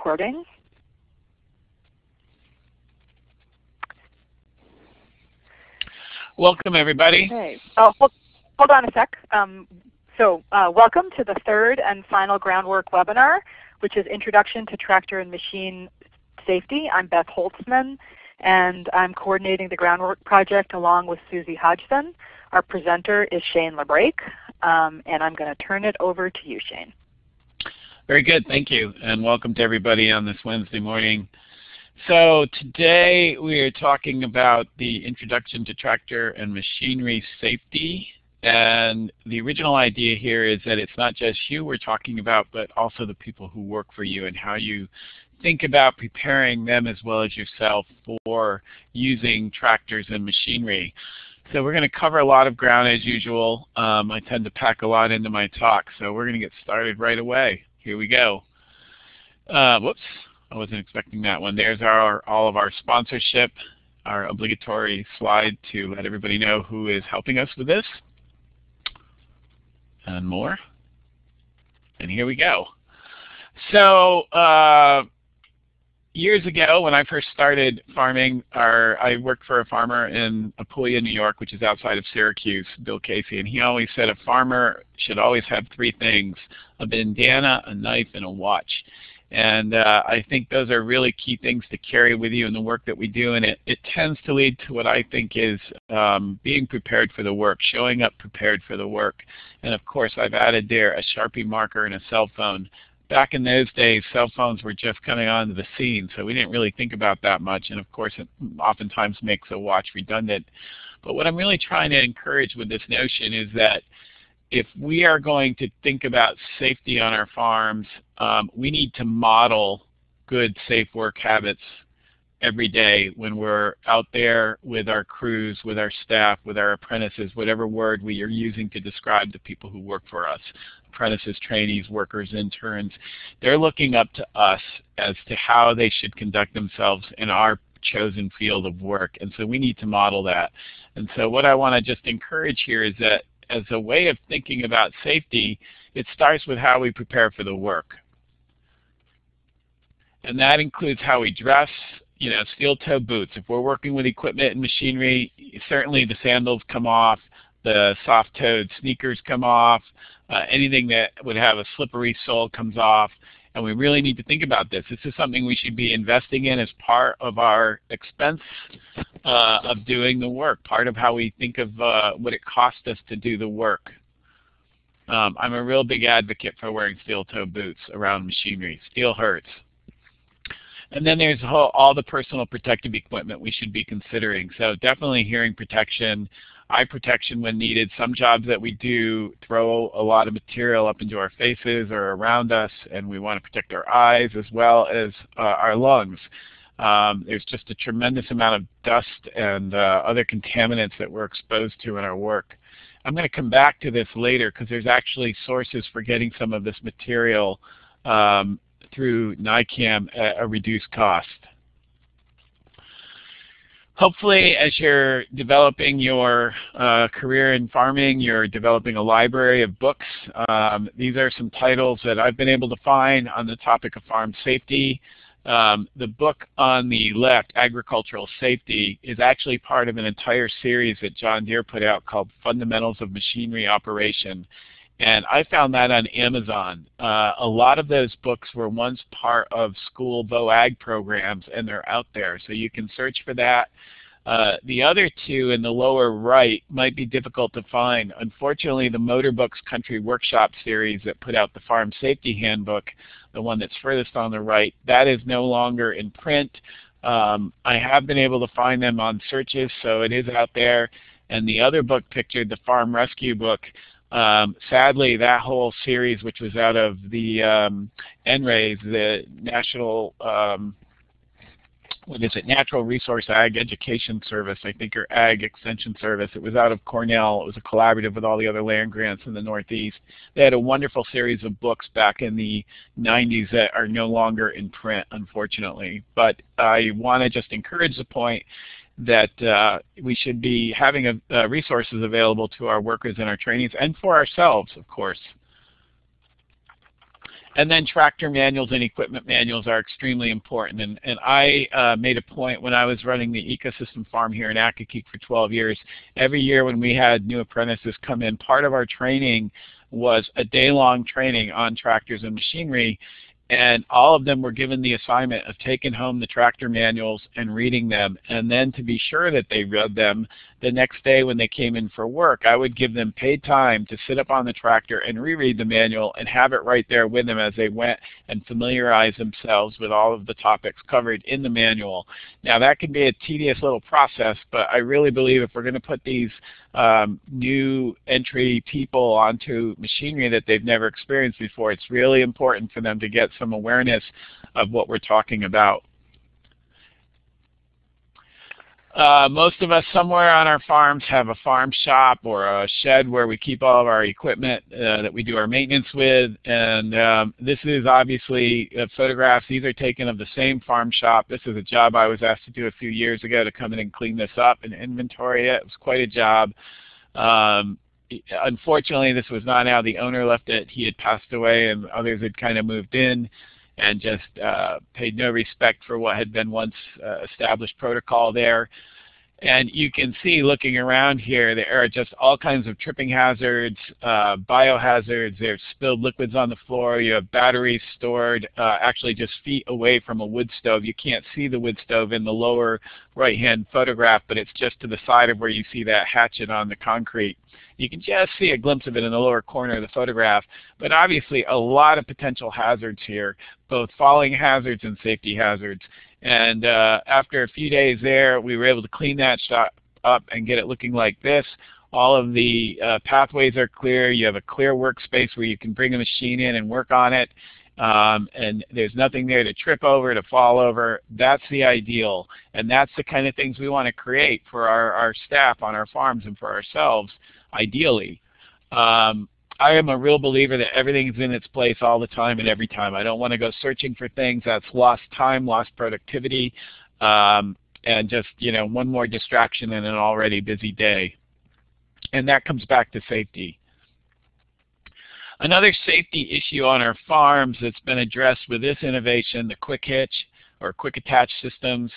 recording. Welcome everybody. Okay. Oh, hold, hold on a sec. Um, so uh, welcome to the third and final groundwork webinar, which is Introduction to Tractor and Machine Safety. I'm Beth Holtzman, and I'm coordinating the groundwork project along with Susie Hodgson. Our presenter is Shane LaBrake, um, and I'm going to turn it over to you, Shane. Very good, thank you, and welcome to everybody on this Wednesday morning. So today we are talking about the Introduction to Tractor and Machinery Safety. And the original idea here is that it's not just you we're talking about, but also the people who work for you and how you think about preparing them as well as yourself for using tractors and machinery. So we're going to cover a lot of ground as usual. Um, I tend to pack a lot into my talk, so we're going to get started right away. Here we go. Uh, whoops, I wasn't expecting that one. There's our all of our sponsorship, our obligatory slide to let everybody know who is helping us with this, and more. And here we go. So uh, years ago when I first started farming, our, I worked for a farmer in Apulia, New York, which is outside of Syracuse, Bill Casey, and he always said a farmer should always have three things, a bandana, a knife, and a watch. And uh, I think those are really key things to carry with you in the work that we do, and it, it tends to lead to what I think is um, being prepared for the work, showing up prepared for the work. And of course, I've added there a Sharpie marker and a cell phone back in those days, cell phones were just coming onto the scene, so we didn't really think about that much. And of course, it oftentimes makes a watch redundant. But what I'm really trying to encourage with this notion is that if we are going to think about safety on our farms, um, we need to model good, safe work habits every day when we're out there with our crews, with our staff, with our apprentices, whatever word we are using to describe the people who work for us, apprentices, trainees, workers, interns, they're looking up to us as to how they should conduct themselves in our chosen field of work. And so we need to model that. And so what I want to just encourage here is that as a way of thinking about safety, it starts with how we prepare for the work. And that includes how we dress, you know, steel toe boots. If we're working with equipment and machinery, certainly the sandals come off, the soft-toed sneakers come off, uh, anything that would have a slippery sole comes off. And we really need to think about this. This is something we should be investing in as part of our expense uh, of doing the work, part of how we think of uh, what it costs us to do the work. Um, I'm a real big advocate for wearing steel-toe boots around machinery. Steel hurts. And then there's all the personal protective equipment we should be considering. So definitely hearing protection, eye protection when needed. Some jobs that we do throw a lot of material up into our faces or around us, and we want to protect our eyes as well as uh, our lungs. Um, there's just a tremendous amount of dust and uh, other contaminants that we're exposed to in our work. I'm going to come back to this later because there's actually sources for getting some of this material um, through NYCAM at a reduced cost. Hopefully, as you're developing your uh, career in farming, you're developing a library of books. Um, these are some titles that I've been able to find on the topic of farm safety. Um, the book on the left, Agricultural Safety, is actually part of an entire series that John Deere put out called Fundamentals of Machinery Operation. And I found that on Amazon. Uh, a lot of those books were once part of school VOAG programs, and they're out there. So you can search for that. Uh, the other two in the lower right might be difficult to find. Unfortunately, the Motor Books Country Workshop series that put out the Farm Safety Handbook, the one that's furthest on the right, that is no longer in print. Um, I have been able to find them on searches, so it is out there. And the other book pictured, the Farm Rescue book, um, sadly, that whole series, which was out of the um, NRAS, the National, um, what is it, Natural Resource Ag Education Service, I think, or Ag Extension Service. It was out of Cornell. It was a collaborative with all the other land grants in the Northeast. They had a wonderful series of books back in the 90s that are no longer in print, unfortunately. But I want to just encourage the point that uh, we should be having a, uh, resources available to our workers and our trainees and for ourselves, of course. And then tractor manuals and equipment manuals are extremely important. And, and I uh, made a point when I was running the ecosystem farm here in Accokeek for 12 years, every year when we had new apprentices come in, part of our training was a day-long training on tractors and machinery and all of them were given the assignment of taking home the tractor manuals and reading them. And then to be sure that they read them, the next day when they came in for work, I would give them paid time to sit up on the tractor and reread the manual and have it right there with them as they went and familiarize themselves with all of the topics covered in the manual. Now that can be a tedious little process, but I really believe if we're going to put these um, new entry people onto machinery that they've never experienced before, it's really important for them to get some awareness of what we're talking about. Uh, most of us somewhere on our farms have a farm shop or a shed where we keep all of our equipment uh, that we do our maintenance with. And um, this is obviously uh, photographs. These are taken of the same farm shop. This is a job I was asked to do a few years ago to come in and clean this up and inventory it. It was quite a job. Um, unfortunately, this was not how the owner left it. He had passed away and others had kind of moved in and just uh, paid no respect for what had been once uh, established protocol there. And you can see looking around here, there are just all kinds of tripping hazards, uh, biohazards. There's spilled liquids on the floor. You have batteries stored uh, actually just feet away from a wood stove. You can't see the wood stove in the lower right-hand photograph, but it's just to the side of where you see that hatchet on the concrete. You can just see a glimpse of it in the lower corner of the photograph, but obviously a lot of potential hazards here, both falling hazards and safety hazards. And uh, after a few days there, we were able to clean that shop up and get it looking like this. All of the uh, pathways are clear. You have a clear workspace where you can bring a machine in and work on it. Um, and there's nothing there to trip over, to fall over. That's the ideal. And that's the kind of things we want to create for our, our staff on our farms and for ourselves, ideally. Um, I am a real believer that everything's in its place all the time and every time. I don't want to go searching for things. That's lost time, lost productivity, um, and just you know one more distraction in an already busy day. And that comes back to safety. Another safety issue on our farms that's been addressed with this innovation, the quick hitch or quick attach systems,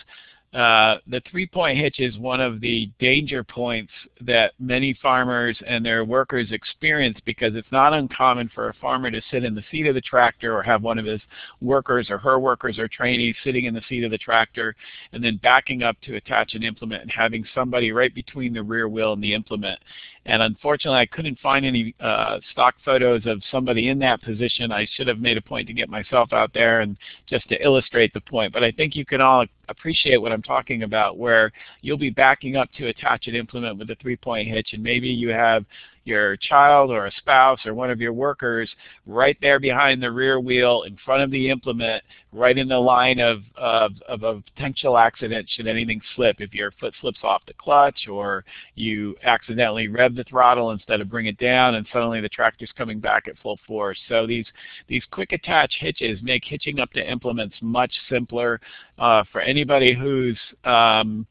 uh, the three-point hitch is one of the danger points that many farmers and their workers experience because it's not uncommon for a farmer to sit in the seat of the tractor or have one of his workers or her workers or trainees sitting in the seat of the tractor and then backing up to attach an implement and having somebody right between the rear wheel and the implement. And unfortunately, I couldn't find any uh, stock photos of somebody in that position. I should have made a point to get myself out there and just to illustrate the point. But I think you can all appreciate what I'm talking about, where you'll be backing up to attach an implement with a three-point hitch, and maybe you have your child or a spouse or one of your workers right there behind the rear wheel in front of the implement, right in the line of, of, of a potential accident should anything slip. If your foot slips off the clutch or you accidentally rev the throttle instead of bring it down and suddenly the tractor's coming back at full force. So these, these quick attach hitches make hitching up to implements much simpler uh, for anybody who's um,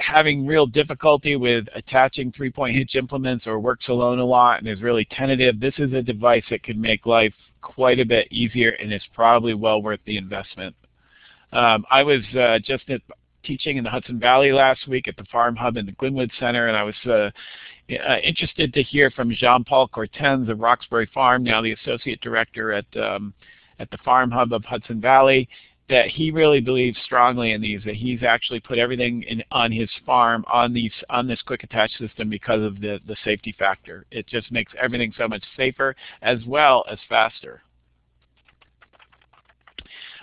having real difficulty with attaching three-point hitch implements or works alone a lot and is really tentative, this is a device that could make life quite a bit easier and is probably well worth the investment. Um, I was uh, just at, teaching in the Hudson Valley last week at the Farm Hub in the Glenwood Center, and I was uh, uh, interested to hear from Jean-Paul Courtens of Roxbury Farm, now the Associate Director at, um, at the Farm Hub of Hudson Valley that he really believes strongly in these, that he's actually put everything in, on his farm on these on this quick attach system because of the, the safety factor. It just makes everything so much safer as well as faster.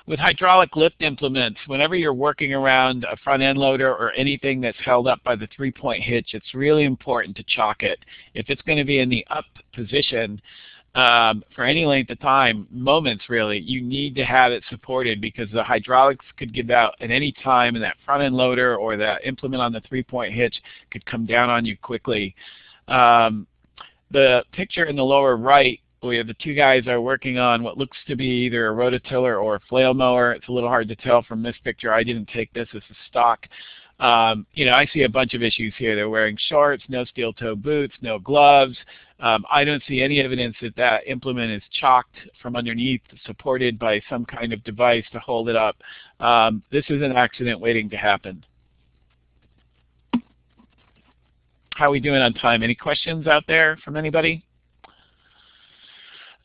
With hydraulic lift implements, whenever you're working around a front end loader or anything that's held up by the three-point hitch, it's really important to chock it. If it's going to be in the up position, um, for any length of time, moments really, you need to have it supported because the hydraulics could give out at any time and that front end loader or that implement on the three-point hitch could come down on you quickly. Um, the picture in the lower right we have the two guys are working on what looks to be either a rototiller or a flail mower. It's a little hard to tell from this picture. I didn't take this as a stock. Um, you know, I see a bunch of issues here. They're wearing shorts, no steel toe boots, no gloves, Um, I don't see any evidence that that implement is chocked from underneath, supported by some kind of device to hold it up. Um, this is an accident waiting to happen. How are we doing on time? Any questions out there from anybody?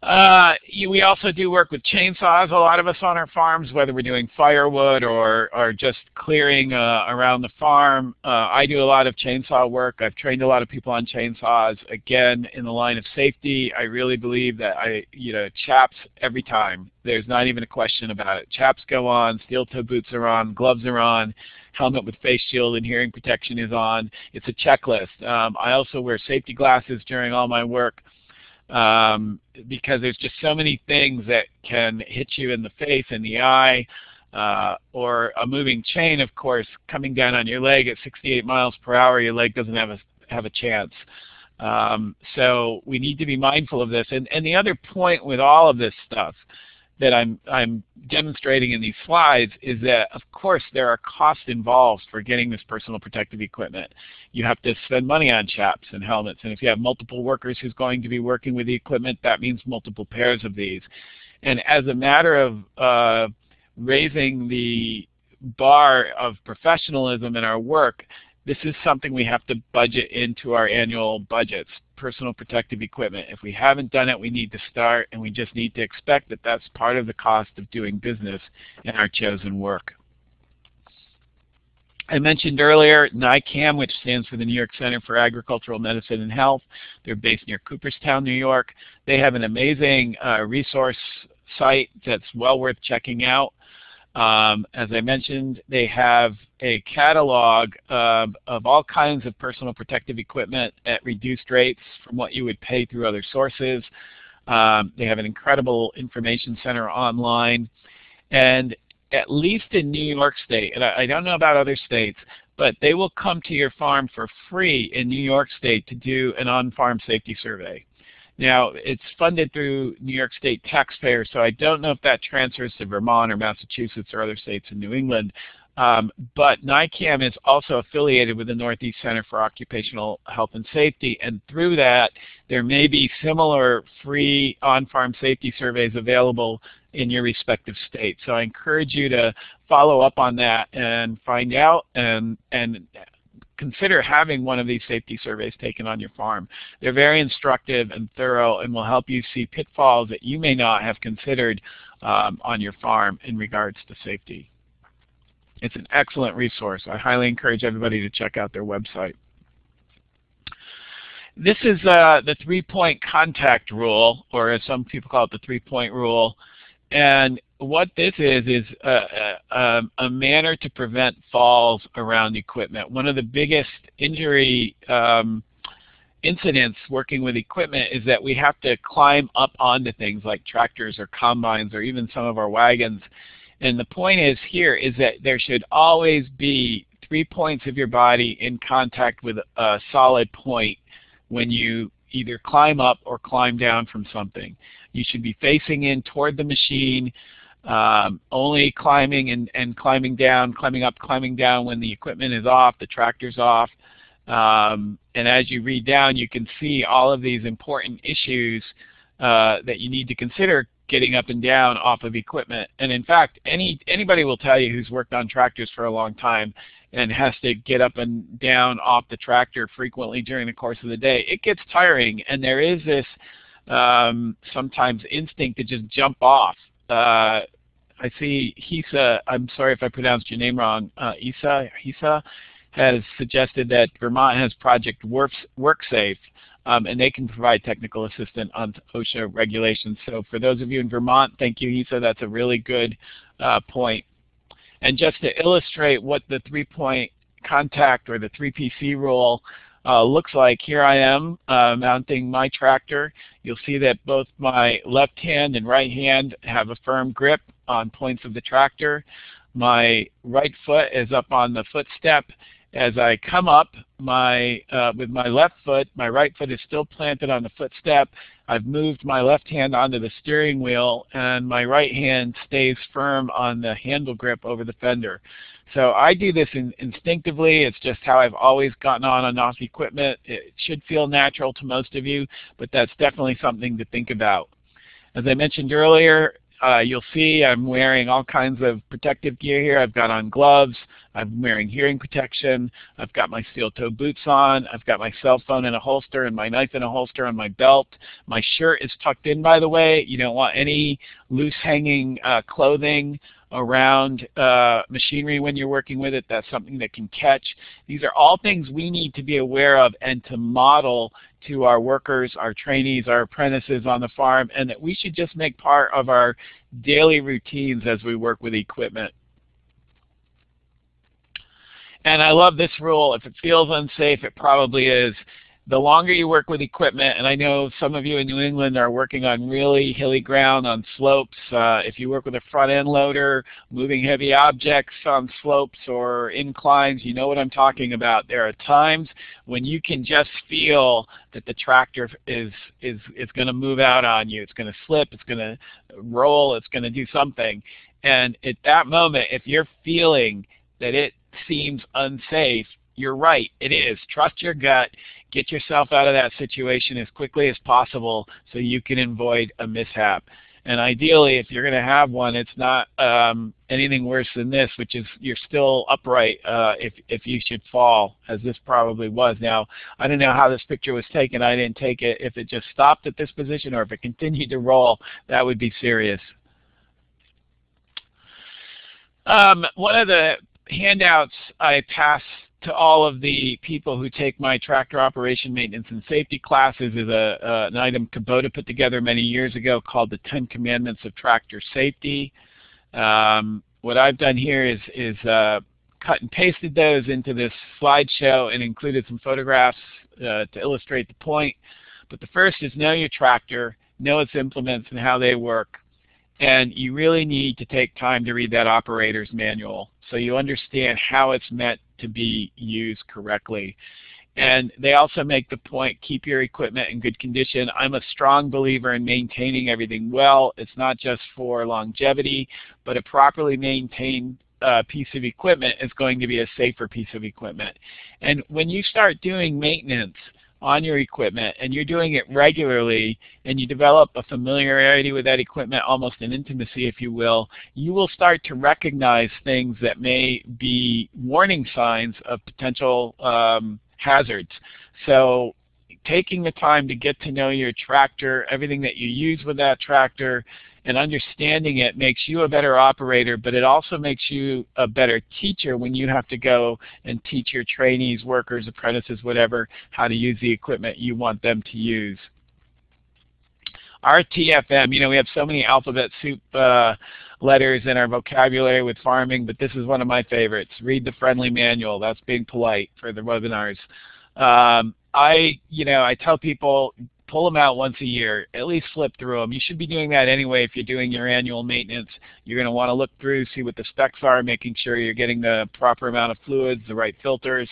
Uh, we also do work with chainsaws, a lot of us on our farms, whether we're doing firewood or, or just clearing uh, around the farm. Uh, I do a lot of chainsaw work. I've trained a lot of people on chainsaws. Again, in the line of safety, I really believe that I, you know, chaps every time. There's not even a question about it. Chaps go on, steel-toe boots are on, gloves are on, helmet with face shield and hearing protection is on. It's a checklist. Um, I also wear safety glasses during all my work um, because there's just so many things that can hit you in the face, in the eye, uh, or a moving chain, of course, coming down on your leg at 68 miles per hour, your leg doesn't have a, have a chance. Um, so we need to be mindful of this. And, and the other point with all of this stuff that I'm, I'm demonstrating in these slides is that, of course, there are costs involved for getting this personal protective equipment. You have to spend money on chaps and helmets, and if you have multiple workers who's going to be working with the equipment, that means multiple pairs of these. And as a matter of uh, raising the bar of professionalism in our work, this is something we have to budget into our annual budgets, personal protective equipment. If we haven't done it, we need to start, and we just need to expect that that's part of the cost of doing business in our chosen work. I mentioned earlier NYCAM, which stands for the New York Center for Agricultural Medicine and Health. They're based near Cooperstown, New York. They have an amazing uh, resource site that's well worth checking out. Um, as I mentioned, they have a catalog of, of all kinds of personal protective equipment at reduced rates from what you would pay through other sources. Um, they have an incredible information center online. And at least in New York State, and I, I don't know about other states, but they will come to your farm for free in New York State to do an on-farm safety survey. Now, it's funded through New York State taxpayers, so I don't know if that transfers to Vermont or Massachusetts or other states in New England. Um, but NYCAM is also affiliated with the Northeast Center for Occupational Health and Safety, and through that, there may be similar free on-farm safety surveys available in your respective state. So I encourage you to follow up on that and find out and, and consider having one of these safety surveys taken on your farm. They're very instructive and thorough and will help you see pitfalls that you may not have considered um, on your farm in regards to safety. It's an excellent resource. I highly encourage everybody to check out their website. This is uh, the three-point contact rule, or as some people call it, the three-point rule. And what this is is a, a, a, manner to prevent falls around equipment. One of the biggest injury um, incidents working with equipment is that we have to climb up onto things like tractors or combines or even some of our wagons. And the point is here is that there should always be three points of your body in contact with a solid point when you either climb up or climb down from something. You should be facing in toward the machine, um, only climbing and, and climbing down, climbing up, climbing down when the equipment is off, the tractor's off. Um, and as you read down, you can see all of these important issues uh, that you need to consider getting up and down off of equipment. And in fact, any anybody will tell you who's worked on tractors for a long time and has to get up and down off the tractor frequently during the course of the day, it gets tiring. And there is this um, sometimes instinct to just jump off. Uh, I see Hisa, I'm sorry if I pronounced your name wrong, uh, Isa, Hisa has suggested that Vermont has Project WorkSafe, um, and they can provide technical assistance on OSHA regulations. So for those of you in Vermont, thank you, Hisa. That's a really good uh, point. And just to illustrate what the three-point contact or the 3PC rule uh, looks like, here I am uh, mounting my tractor. You'll see that both my left hand and right hand have a firm grip on points of the tractor. My right foot is up on the footstep As I come up my uh, with my left foot, my right foot is still planted on the footstep. I've moved my left hand onto the steering wheel and my right hand stays firm on the handle grip over the fender. So I do this in, instinctively. It's just how I've always gotten on and off equipment. It should feel natural to most of you, but that's definitely something to think about. As I mentioned earlier, uh, you'll see I'm wearing all kinds of protective gear here. I've got on gloves. I'm wearing hearing protection. I've got my steel-toe boots on. I've got my cell phone in a holster and my knife in a holster on my belt. My shirt is tucked in, by the way. You don't want any loose hanging uh, clothing around uh, machinery when you're working with it. That's something that can catch. These are all things we need to be aware of and to model to our workers, our trainees, our apprentices on the farm, and that we should just make part of our daily routines as we work with equipment. And I love this rule. If it feels unsafe, it probably is the longer you work with equipment, and I know some of you in New England are working on really hilly ground on slopes. Uh, if you work with a front end loader, moving heavy objects on slopes or inclines, you know what I'm talking about. There are times when you can just feel that the tractor is, is, is going to move out on you. It's going to slip, it's going to roll, it's going to do something. And at that moment, if you're feeling that it seems unsafe, you're right, it is. Trust your gut. Get yourself out of that situation as quickly as possible so you can avoid a mishap. And ideally, if you're going to have one, it's not um, anything worse than this, which is you're still upright uh, if, if you should fall, as this probably was. Now, I don't know how this picture was taken. I didn't take it. If it just stopped at this position or if it continued to roll, that would be serious. Um, one of the handouts I pass to all of the people who take my tractor operation maintenance and safety classes is a, uh, an item Kubota put together many years ago called the Ten Commandments of Tractor Safety. Um, what I've done here is, is uh, cut and pasted those into this slideshow and included some photographs uh, to illustrate the point. But the first is know your tractor, know its implements and how they work. And you really need to take time to read that operator's manual so you understand how it's meant to be used correctly. And they also make the point, keep your equipment in good condition. I'm a strong believer in maintaining everything well. It's not just for longevity, but a properly maintained uh, piece of equipment is going to be a safer piece of equipment. And when you start doing maintenance, on your equipment and you're doing it regularly and you develop a familiarity with that equipment, almost an intimacy if you will, you will start to recognize things that may be warning signs of potential um, hazards. So taking the time to get to know your tractor, everything that you use with that tractor, and understanding it makes you a better operator, but it also makes you a better teacher when you have to go and teach your trainees, workers, apprentices, whatever, how to use the equipment you want them to use. RTFM, you know, we have so many alphabet soup uh, letters in our vocabulary with farming, but this is one of my favorites. Read the friendly manual. That's being polite for the webinars. Um, I, you know, I tell people pull them out once a year, at least flip through them. You should be doing that anyway if you're doing your annual maintenance. You're going to want to look through, see what the specs are, making sure you're getting the proper amount of fluids, the right filters.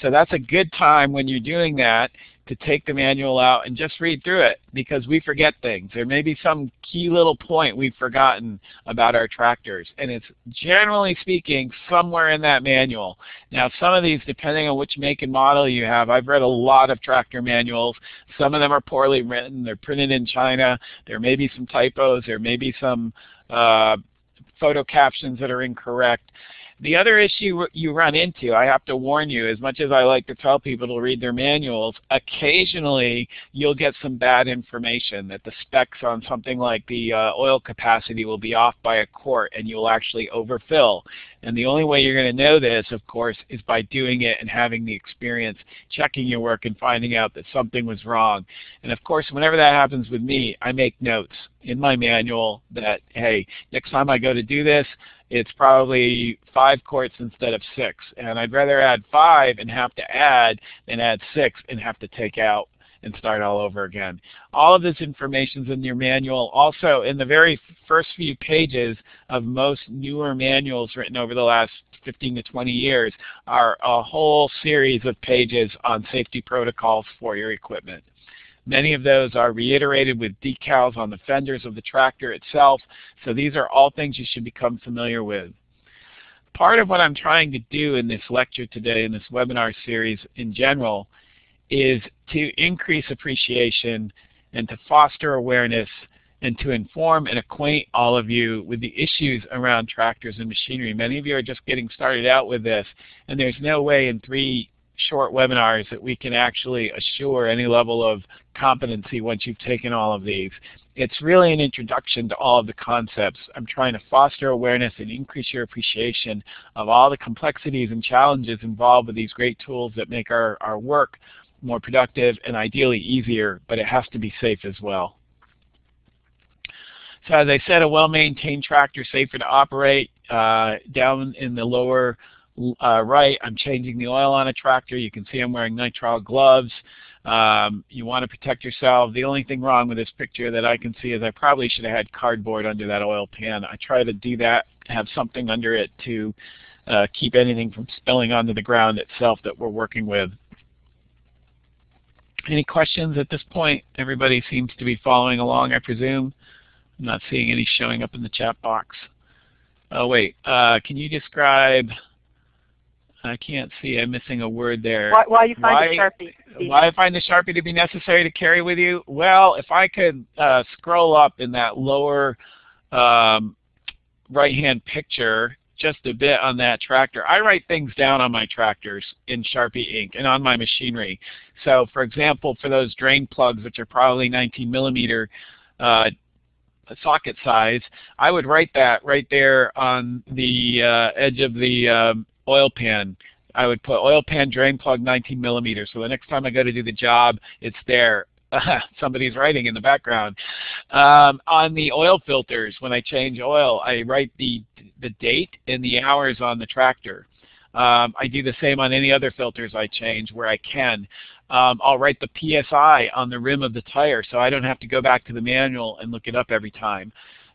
So that's a good time when you're doing that to take the manual out and just read through it because we forget things. There may be some key little point we've forgotten about our tractors and it's generally speaking somewhere in that manual. Now some of these depending on which make and model you have, I've read a lot of tractor manuals. Some of them are poorly written, they're printed in China, there may be some typos, there may be some uh, photo captions that are incorrect. The other issue you run into, I have to warn you, as much as I like to tell people to read their manuals, occasionally you'll get some bad information that the specs on something like the uh, oil capacity will be off by a quart and you'll actually overfill. And the only way you're going to know this, of course, is by doing it and having the experience, checking your work and finding out that something was wrong. And of course, whenever that happens with me, I make notes in my manual that, hey, next time I go to do this, it's probably five quarts instead of six. And I'd rather add five and have to add than add six and have to take out. And start all over again. All of this information is in your manual. Also, in the very first few pages of most newer manuals written over the last 15 to 20 years are a whole series of pages on safety protocols for your equipment. Many of those are reiterated with decals on the fenders of the tractor itself, so these are all things you should become familiar with. Part of what I'm trying to do in this lecture today, in this webinar series in general, is to increase appreciation and to foster awareness and to inform and acquaint all of you with the issues around tractors and machinery. Many of you are just getting started out with this, and there's no way in three short webinars that we can actually assure any level of competency once you've taken all of these. It's really an introduction to all of the concepts. I'm trying to foster awareness and increase your appreciation of all the complexities and challenges involved with these great tools that make our, our work more productive and ideally easier, but it has to be safe as well. So as I said, a well-maintained tractor safer to operate. Uh, down in the lower uh, right, I'm changing the oil on a tractor. You can see I'm wearing nitrile gloves. Um, you want to protect yourself. The only thing wrong with this picture that I can see is I probably should have had cardboard under that oil pan. I try to do that, have something under it to uh, keep anything from spilling onto the ground itself that we're working with. Any questions at this point? Everybody seems to be following along, I presume. I'm not seeing any showing up in the chat box. Oh wait, uh, can you describe I can't see. I'm missing a word there. Why, why you find why, Sharpie? Why I find the Sharpie to be necessary to carry with you? Well, if I could uh, scroll up in that lower um, right-hand picture just a bit on that tractor. I write things down on my tractors in Sharpie ink and on my machinery. So for example, for those drain plugs, which are probably 19 millimeter uh, socket size, I would write that right there on the uh, edge of the um, oil pan. I would put oil pan drain plug 19 millimeters. So the next time I go to do the job, it's there. Somebody's writing in the background. Um, on the oil filters, when I change oil, I write the, the date and the hours on the tractor. Um, I do the same on any other filters I change where I can. Um, I'll write the PSI on the rim of the tire so I don't have to go back to the manual and look it up every time.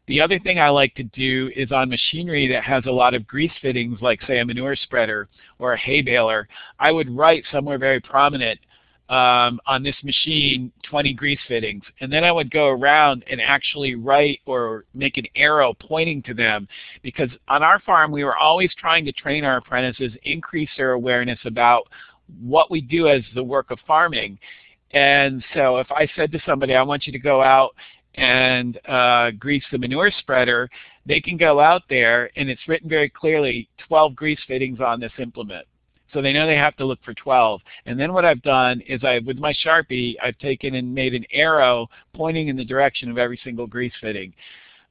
The other thing I like to do is on machinery that has a lot of grease fittings, like say a manure spreader or a hay baler, I would write somewhere very prominent um, on this machine 20 grease fittings. And then I would go around and actually write or make an arrow pointing to them because on our farm we were always trying to train our apprentices, increase their awareness about what we do as the work of farming. And so if I said to somebody, I want you to go out and uh, grease the manure spreader, they can go out there and it's written very clearly 12 grease fittings on this implement. So they know they have to look for 12. And then what I've done is I, with my Sharpie, I've taken and made an arrow pointing in the direction of every single grease fitting.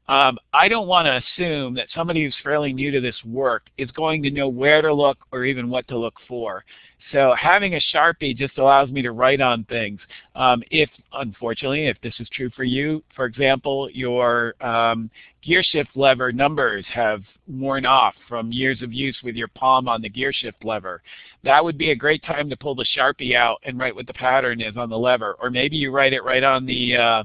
Um, I don't want to assume that somebody who's fairly new to this work is going to know where to look or even what to look for. So having a Sharpie just allows me to write on things. Um, if, unfortunately, if this is true for you, for example, your um, gear shift lever numbers have worn off from years of use with your palm on the gear shift lever, that would be a great time to pull the Sharpie out and write what the pattern is on the lever. Or maybe you write it right on the uh,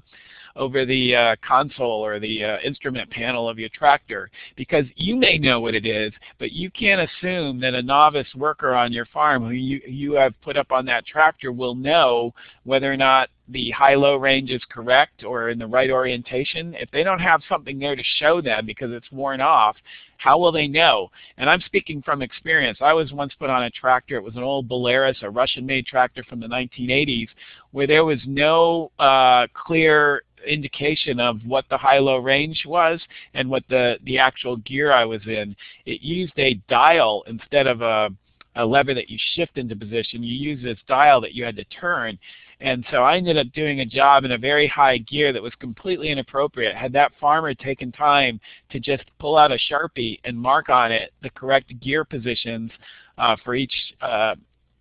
over the uh, console or the uh, instrument panel of your tractor because you may know what it is, but you can't assume that a novice worker on your farm who you, you have put up on that tractor will know whether or not the high-low range is correct or in the right orientation. If they don't have something there to show them because it's worn off, how will they know? And I'm speaking from experience. I was once put on a tractor. It was an old Belarus, a Russian-made tractor from the 1980s, where there was no uh, clear indication of what the high-low range was and what the, the actual gear I was in. It used a dial instead of a, a lever that you shift into position. You use this dial that you had to turn. And so I ended up doing a job in a very high gear that was completely inappropriate. Had that farmer taken time to just pull out a Sharpie and mark on it the correct gear positions uh, for each uh,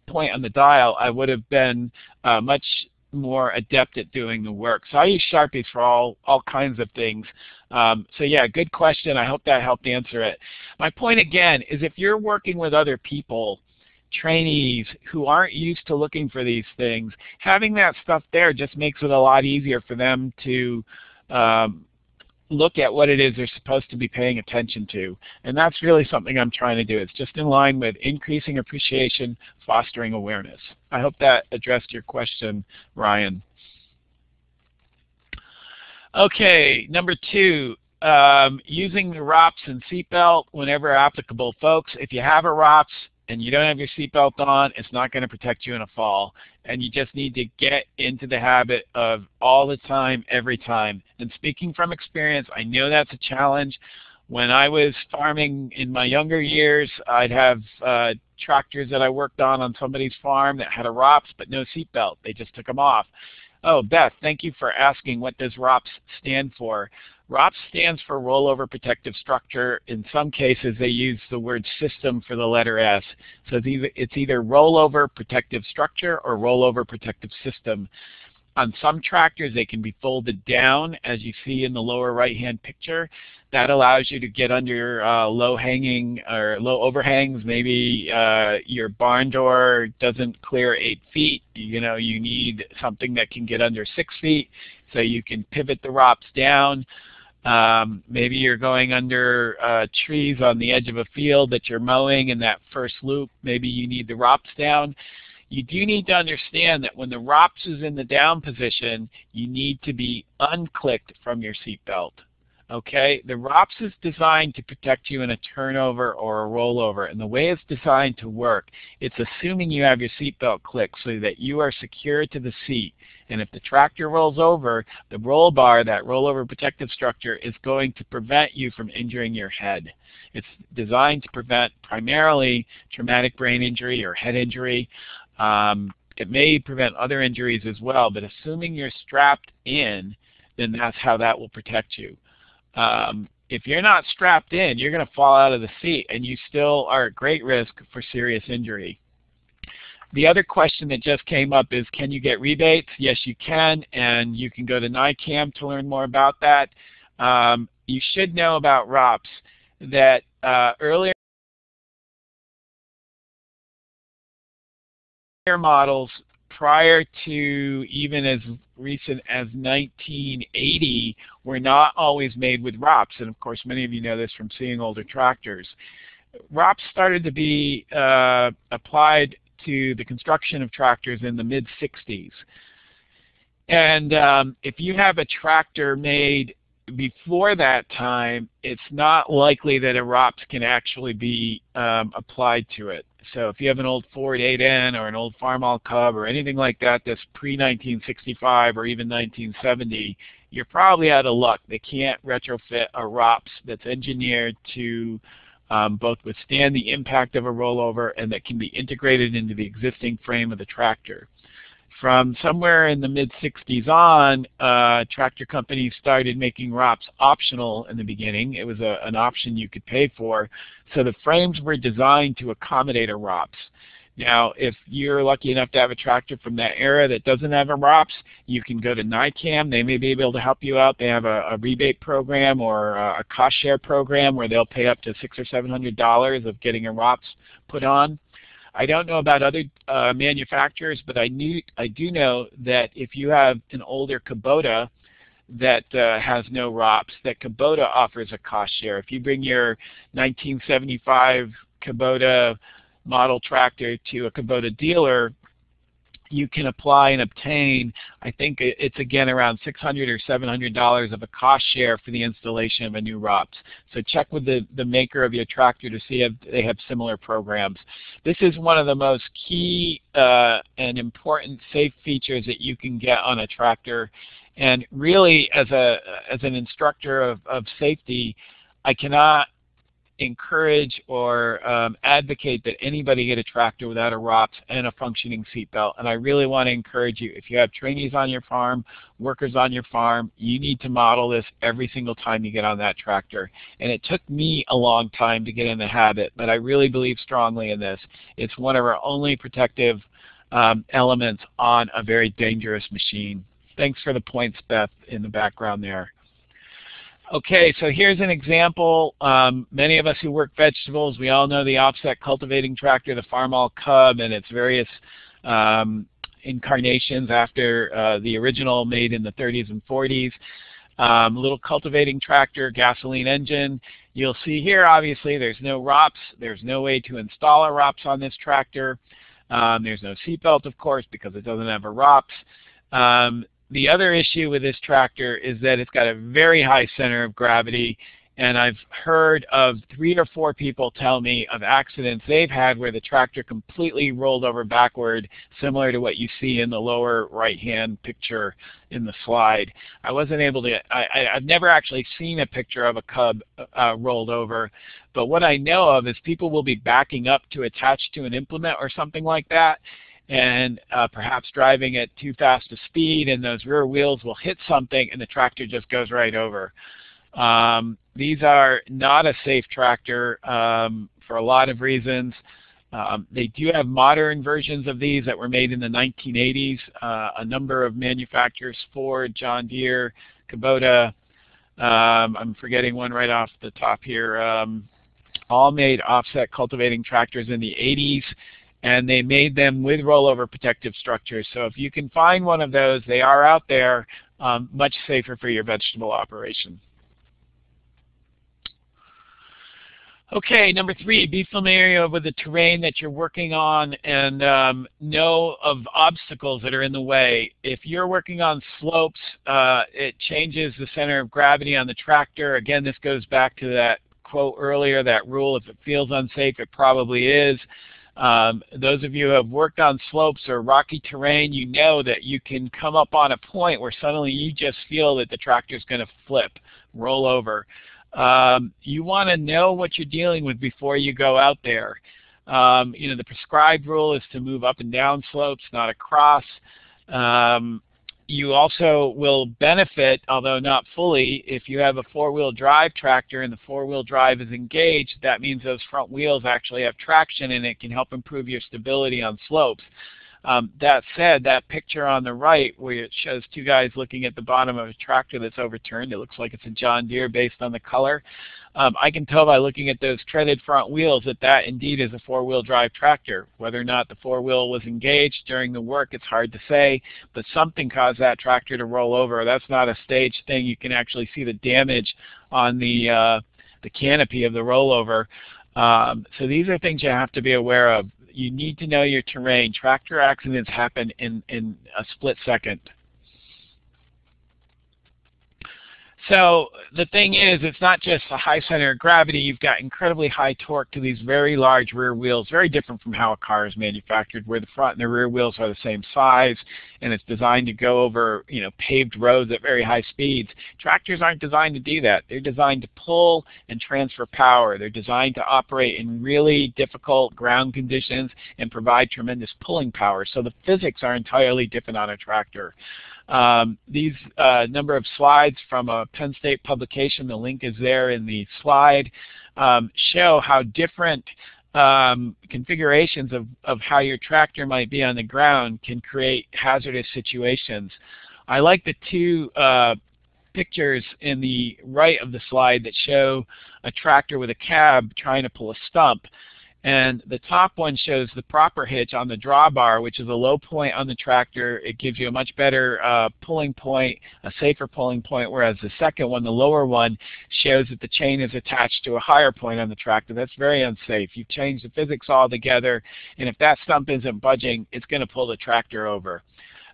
point on the dial, I would have been uh, much more adept at doing the work. So I use Sharpies for all, all kinds of things. Um, so yeah, good question. I hope that helped answer it. My point again is if you're working with other people, trainees who aren't used to looking for these things, having that stuff there just makes it a lot easier for them to um, look at what it is they're supposed to be paying attention to. And that's really something I'm trying to do. It's just in line with increasing appreciation, fostering awareness. I hope that addressed your question, Ryan. Okay, number two, um, using the ROPS and seatbelt whenever applicable. Folks, if you have a ROPS and you don't have your seatbelt on, it's not going to protect you in a fall. And you just need to get into the habit of all the time, every time. And speaking from experience, I know that's a challenge. When I was farming in my younger years, I'd have uh, tractors that I worked on on somebody's farm that had a ROPS but no seatbelt. They just took them off. Oh, Beth, thank you for asking what does ROPS stand for. ROPS stands for Rollover Protective Structure. In some cases, they use the word system for the letter S. So it's either, it's either Rollover Protective Structure or Rollover Protective System. On some tractors, they can be folded down, as you see in the lower right-hand picture. That allows you to get under uh, low-hanging or low overhangs. Maybe uh, your barn door doesn't clear eight feet. You know, you need something that can get under six feet, so you can pivot the ROPS down. Um, maybe you're going under uh, trees on the edge of a field that you're mowing in that first loop. Maybe you need the ROPS down you do need to understand that when the ROPS is in the down position, you need to be unclicked from your seatbelt. Okay, the ROPS is designed to protect you in a turnover or a rollover, and the way it's designed to work, it's assuming you have your seatbelt clicked so that you are secure to the seat. And if the tractor rolls over, the roll bar, that rollover protective structure, is going to prevent you from injuring your head. It's designed to prevent primarily traumatic brain injury or head injury. Um, it may prevent other injuries as well, but assuming you're strapped in, then that's how that will protect you. Um, if you're not strapped in, you're going to fall out of the seat, and you still are at great risk for serious injury. The other question that just came up is, can you get rebates? Yes, you can, and you can go to NYCAM to learn more about that. Um, you should know about ROPS that uh, earlier models prior to even as recent as 1980 were not always made with ROPS. And of course, many of you know this from seeing older tractors. ROPS started to be uh, applied to the construction of tractors in the mid-60s. And um, if you have a tractor made before that time, it's not likely that a ROPS can actually be um, applied to it. So if you have an old Ford 8N or an old Farmall Cub or anything like that that's pre-1965 or even 1970, you're probably out of luck. They can't retrofit a ROPS that's engineered to um, both withstand the impact of a rollover and that can be integrated into the existing frame of the tractor. From somewhere in the mid-60s on, uh, tractor companies started making ROPS optional in the beginning. It was a, an option you could pay for. So the frames were designed to accommodate a ROPS. Now, if you're lucky enough to have a tractor from that era that doesn't have a ROPS, you can go to NYCAM. They may be able to help you out. They have a, a rebate program or a, a, cost share program where they'll pay up to six or seven hundred dollars of getting a ROPS put on. I don't know about other uh, manufacturers, but I, knew, I do know that if you have an older Kubota that uh, has no ROPS, that Kubota offers a cost share. If you bring your 1975 Kubota model tractor to a Kubota dealer, you can apply and obtain, I think it's again around 600 or $700 of a cost share for the installation of a new ROPS. So check with the, the maker of your tractor to see if they have similar programs. This is one of the most key uh, and important safe features that you can get on a tractor. And really, as, a, as an instructor of, of safety, I cannot encourage or um, advocate that anybody get a tractor without a ROPS and a functioning seatbelt. And I really want to encourage you, if you have trainees on your farm, workers on your farm, you need to model this every single time you get on that tractor. And it took me a long time to get in the habit, but I really believe strongly in this. It's one of our only protective um, elements on a very dangerous machine. Thanks for the points, Beth, in the background there. Okay, so here's an example. Um, many of us who work vegetables, we all know the offset cultivating tractor, the Farmall Cub, and its various um, incarnations after uh, the original made in the 30s and 40s. Um, little cultivating tractor, gasoline engine. You'll see here, obviously, there's no ROPS. There's no way to install a ROPS on this tractor. Um, there's no seatbelt, of course, because it doesn't have a ROPS. Um, the other issue with this tractor is that it's got a very high center of gravity and I've heard of three or four people tell me of accidents they've had where the tractor completely rolled over backward, similar to what you see in the lower right-hand picture in the slide. I wasn't able to, I, have never actually seen a picture of a Cub uh, rolled over, but what I know of is people will be backing up to attach to an implement or something like that, and uh, perhaps driving at too fast a speed and those rear wheels will hit something and the tractor just goes right over. Um, these are not a safe tractor um, for a lot of reasons. Um, they do have modern versions of these that were made in the 1980s. Uh, a number of manufacturers, Ford, John Deere, Kubota, um, I'm forgetting one right off the top here, um, all made offset cultivating tractors in the 80s and they made them with rollover protective structures. So if you can find one of those, they are out there, um, much safer for your vegetable operation. Okay, number three, be familiar with the terrain that you're working on and um, know of obstacles that are in the way. If you're working on slopes, uh, it changes the center of gravity on the tractor. Again, this goes back to that quote earlier, that rule, if it feels unsafe, it probably is. Um, those of you who have worked on slopes or rocky terrain, you know that you can come up on a point where suddenly you just feel that the tractor is going to flip, roll over. Um, you want to know what you're dealing with before you go out there. Um, you know, the prescribed rule is to move up and down slopes, not across. Um, you also will benefit, although not fully, if you have a four-wheel drive tractor and the four-wheel drive is engaged, that means those front wheels actually have traction and it can help improve your stability on slopes. Um, that said, that picture on the right where it shows two guys looking at the bottom of a tractor that's overturned, it looks like it's a John Deere based on the color. Um, I can tell by looking at those treaded front wheels that that indeed is a four-wheel drive tractor. Whether or not the four-wheel was engaged during the work, it's hard to say, but something caused that tractor to roll over. That's not a staged thing. You can actually see the damage on the, uh, the canopy of the rollover. Um, so these are things you have to be aware of you need to know your terrain. Tractor accidents happen in, in a split second. So the thing is, it's not just a high center of gravity. You've got incredibly high torque to these very large rear wheels, very different from how a car is manufactured, where the front and the rear wheels are the same size, and it's designed to go over you know paved roads at very high speeds. Tractors aren't designed to do that. They're designed to pull and transfer power. They're designed to operate in really difficult ground conditions and provide tremendous pulling power. So the physics are entirely different on a tractor. Um, these uh, number of slides from a Penn State publication, the link is there in the slide, um, show how different um, configurations of, of how your tractor might be on the ground can create hazardous situations. I like the two uh, pictures in the right of the slide that show a tractor with a cab trying to pull a stump. And the top one shows the proper hitch on the drawbar, which is a low point on the tractor. It gives you a much better uh, pulling point, a safer pulling point, whereas the second one, the lower one, shows that the chain is attached to a higher point on the tractor. That's very unsafe. You've changed the physics altogether, and if that stump isn't budging, it's going to pull the tractor over.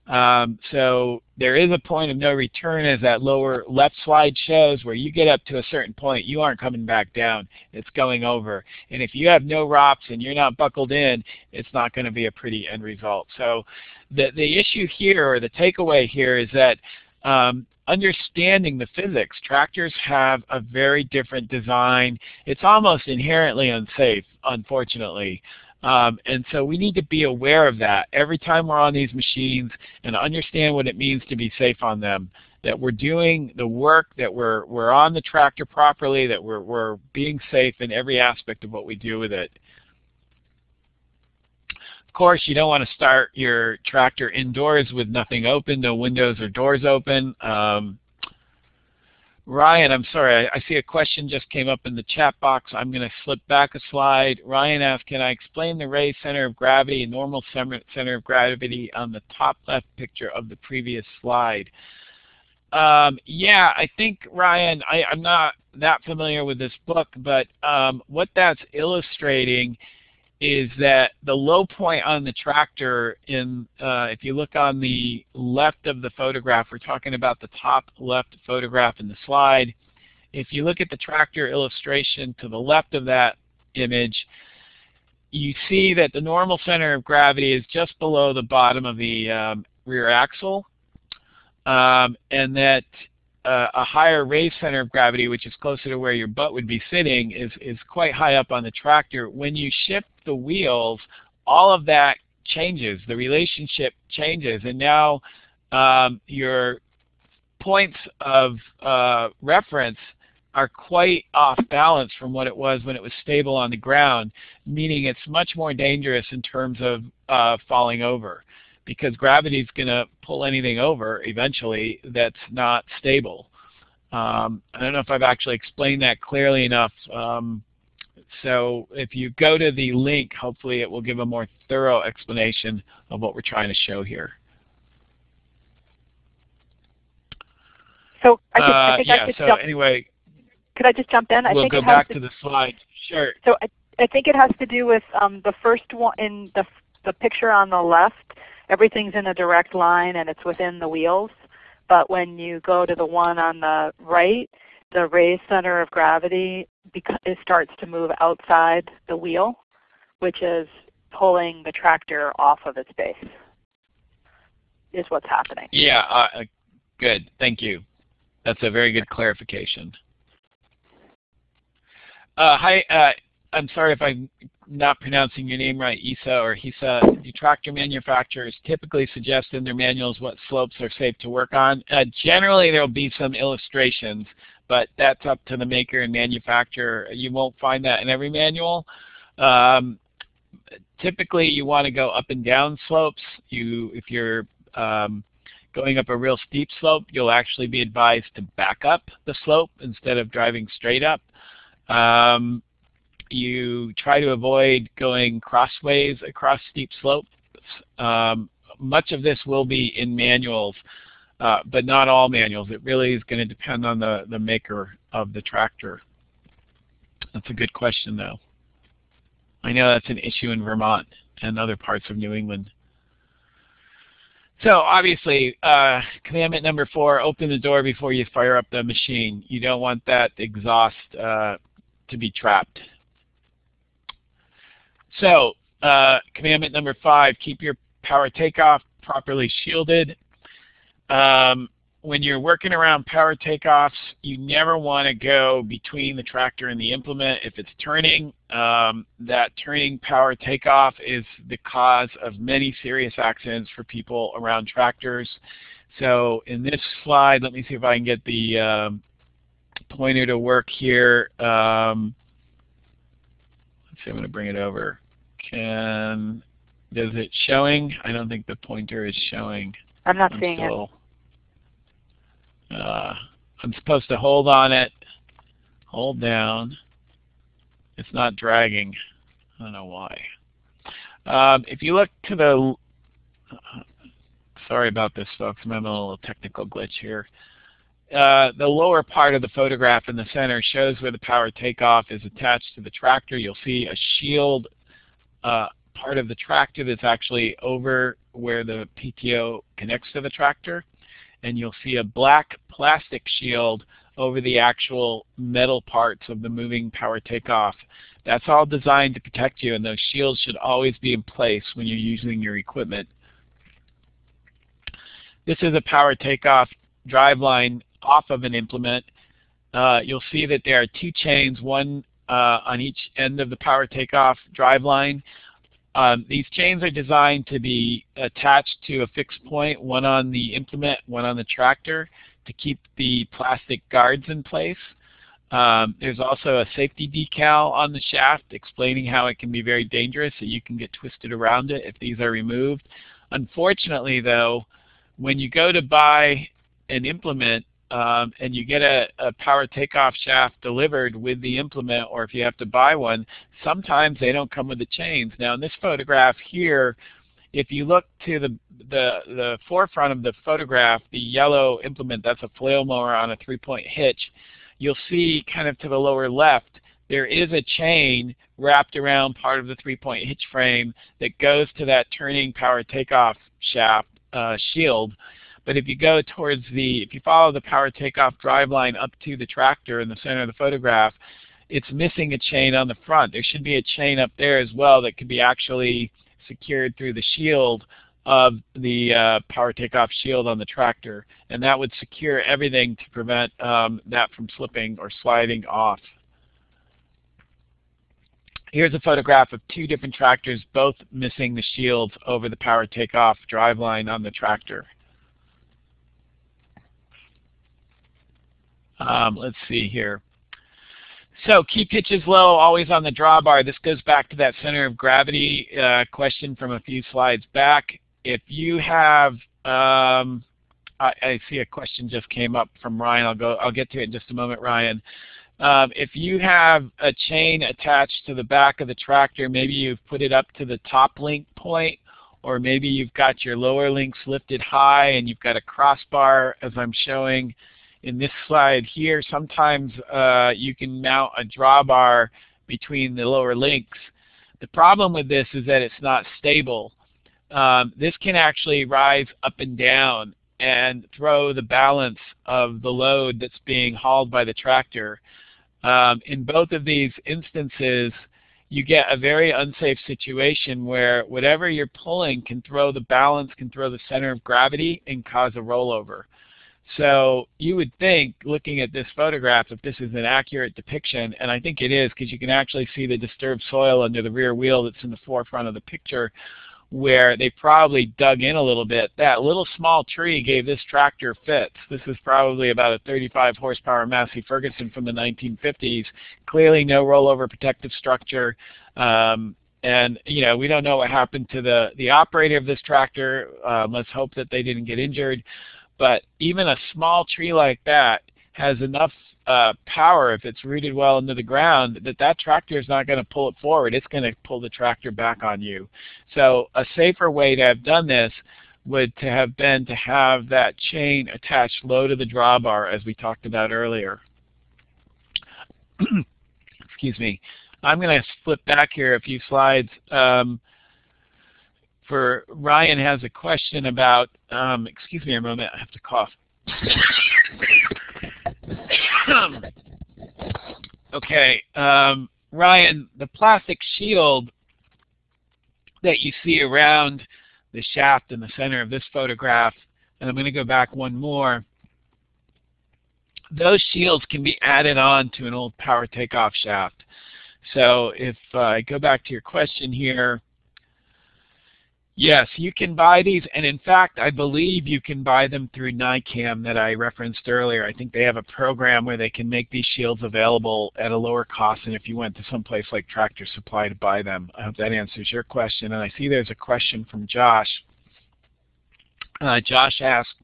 Um, so there is a point of no return as that lower left slide shows where you get up to a certain point, you aren't coming back down. It's going over. And if you have no ROPS and you're not buckled in, it's not going to be a pretty end result. So the, the issue here or the takeaway here is that um, understanding the physics, tractors have a very different design. It's almost inherently unsafe, unfortunately. Um, and so we need to be aware of that every time we're on these machines and understand what it means to be safe on them. That we're doing the work, that we're, we're on the tractor properly, that we're, we're being safe in every aspect of what we do with it. Of course, you don't want to start your tractor indoors with nothing open, no windows or doors open. Um, Ryan, I'm sorry, I, I, see a question just came up in the chat box. I'm going to flip back a slide. Ryan asked, can I explain the ray center of gravity and normal center of gravity on the top left picture of the previous slide? Um, yeah, I think, Ryan, I, am not that familiar with this book, but um, what that's illustrating is that the low point on the tractor in, uh, if you look on the left of the photograph, we're talking about the top left photograph in the slide. If you look at the tractor illustration to the left of that image, you see that the normal center of gravity is just below the bottom of the um, rear axle, um, and that uh, a higher raise center of gravity, which is closer to where your butt would be sitting, is, is quite high up on the tractor. When you shift the wheels, all of that changes. The relationship changes. And now um, your points of uh, reference are quite off balance from what it was when it was stable on the ground, meaning it's much more dangerous in terms of uh, falling over because gravity is going to pull anything over eventually that's not stable. Um, I don't know if I've actually explained that clearly enough. Um, so if you go to the link, hopefully it will give a more thorough explanation of what we're trying to show here. So I, uh, I think yeah, I could so jump. anyway, could I just jump in? I we'll think go it back to, to the slide. Sure. So I, I think it has to do with um, the first one in the the picture on the left everything's in a direct line and it's within the wheels. But when you go to the one on the right, the raised center of gravity it starts to move outside the wheel, which is pulling the tractor off of its base, is what's happening. Yeah, uh, good. Thank you. That's a very good clarification. Uh, hi, uh, I'm sorry if I'm not pronouncing your name right, Isa or Hisa. The tractor manufacturers typically suggest in their manuals what slopes are safe to work on. Uh, generally, there will be some illustrations, but that's up to the maker and manufacturer. You won't find that in every manual. Um, typically, you want to go up and down slopes. You, if you're um, going up a real steep slope, you'll actually be advised to back up the slope instead of driving straight up. Um, you try to avoid going crossways across steep slopes. Um, much of this will be in manuals, uh, but not all manuals. It really is going to depend on the, the maker of the tractor. That's a good question, though. I know that's an issue in Vermont and other parts of New England. So obviously, uh, commandment number four, open the door before you fire up the machine. You don't want that exhaust uh, to be trapped. So uh, commandment number five, keep your power takeoff properly shielded. Um, when you're working around power takeoffs, you never want to go between the tractor and the implement. If it's turning, um, that turning power takeoff is the cause of many serious accidents for people around tractors. So in this slide, let me see if I can get the um, pointer to work here. Um, let's see, I'm going to bring it over. Can does it showing? I don't think the pointer is showing. I'm not seeing it. Uh, I'm supposed to hold on it, hold down. It's not dragging. I don't know why. Um, if you look to the, uh, sorry about this folks, I'm having a little technical glitch here. Uh, the lower part of the photograph in the center shows where the power takeoff is attached to the tractor. You'll see a shield uh, part of the tractor that's actually over where the PTO connects to the tractor. And you'll see a black plastic shield over the actual metal parts of the moving power takeoff. That's all designed to protect you, and those shields should always be in place when you're using your equipment. This is a power takeoff drive line off of an implement. Uh, you'll see that there are two chains, one uh, on each end of the power takeoff drive line. Um, these chains are designed to be attached to a fixed point, one on the implement, one on the tractor, to keep the plastic guards in place. Um, there's also a safety decal on the shaft explaining how it can be very dangerous, so you can get twisted around it if these are removed. Unfortunately, though, when you go to buy an implement, um, and you get a, a, power takeoff shaft delivered with the implement, or if you have to buy one, sometimes they don't come with the chains. Now in this photograph here, if you look to the, the, the forefront of the photograph, the yellow implement, that's a flail mower on a three-point hitch, you'll see kind of to the lower left, there is a chain wrapped around part of the three-point hitch frame that goes to that turning power takeoff shaft uh, shield. But if you go towards the, if you follow the power takeoff drive line up to the tractor in the center of the photograph, it's missing a chain on the front. There should be a chain up there as well that could be actually secured through the shield of the uh, power takeoff shield on the tractor. And that would secure everything to prevent um, that from slipping or sliding off. Here's a photograph of two different tractors, both missing the shields over the power takeoff drive line on the tractor. Um, let's see here. So keep pitches low, always on the drawbar. This goes back to that center of gravity uh, question from a few slides back. If you have, um, I, I, see a question just came up from Ryan. I'll go. I'll get to it in just a moment, Ryan. Um, if you have a chain attached to the back of the tractor, maybe you've put it up to the top link point, or maybe you've got your lower links lifted high and you've got a crossbar, as I'm showing in this slide here. Sometimes uh, you can mount a drawbar between the lower links. The problem with this is that it's not stable. Um, this can actually rise up and down and throw the balance of the load that's being hauled by the tractor. Um, in both of these instances, you get a very unsafe situation where whatever you're pulling can throw the balance, can throw the center of gravity, and cause a rollover. So you would think, looking at this photograph, if this is an accurate depiction, and I think it is because you can actually see the disturbed soil under the rear wheel that's in the forefront of the picture, where they probably dug in a little bit. That little small tree gave this tractor fits. This is probably about a 35 horsepower Massey Ferguson from the 1950s. Clearly no rollover protective structure. Um, and you know we don't know what happened to the the operator of this tractor. Um, let's hope that they didn't get injured. But even a small tree like that has enough uh, power if it's rooted well into the ground that that tractor is not going to pull it forward. It's going to pull the tractor back on you. So a safer way to have done this would to have been to have that chain attached low to the drawbar as we talked about earlier. Excuse me. I'm going to flip back here a few slides. Um, for Ryan has a question about, um, excuse me a moment, I have to cough. okay, um, Ryan, the plastic shield that you see around the shaft in the center of this photograph, and I'm going to go back one more, those shields can be added on to an old power takeoff shaft. So if uh, I go back to your question here, Yes, you can buy these, and in fact, I believe you can buy them through NYCAM that I referenced earlier. I think they have a program where they can make these shields available at a lower cost than if you went to some place like Tractor Supply to buy them. I hope that answers your question. And I see there's a question from Josh. Uh, Josh asked,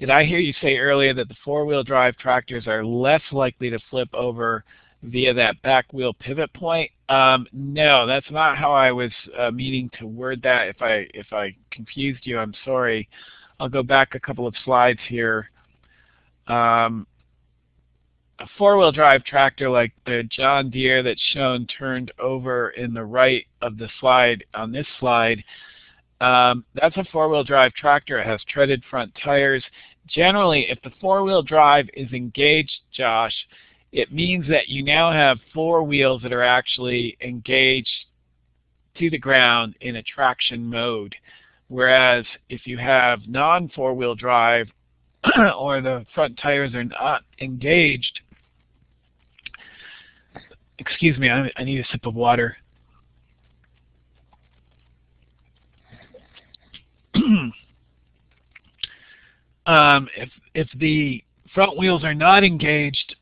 did I hear you say earlier that the four-wheel drive tractors are less likely to flip over via that back wheel pivot point. Um, no, that's not how I was uh, meaning to word that. If I if I confused you, I'm sorry. I'll go back a couple of slides here. Um, a four-wheel drive tractor like the John Deere that's shown turned over in the right of the slide on this slide, um, that's a four-wheel drive tractor. It has treaded front tires. Generally, if the four-wheel drive is engaged, Josh, it means that you now have four wheels that are actually engaged to the ground in a traction mode. Whereas if you have non-four-wheel drive or the front tires are not engaged, excuse me, I, I need a sip of water. um, if, if the front wheels are not engaged,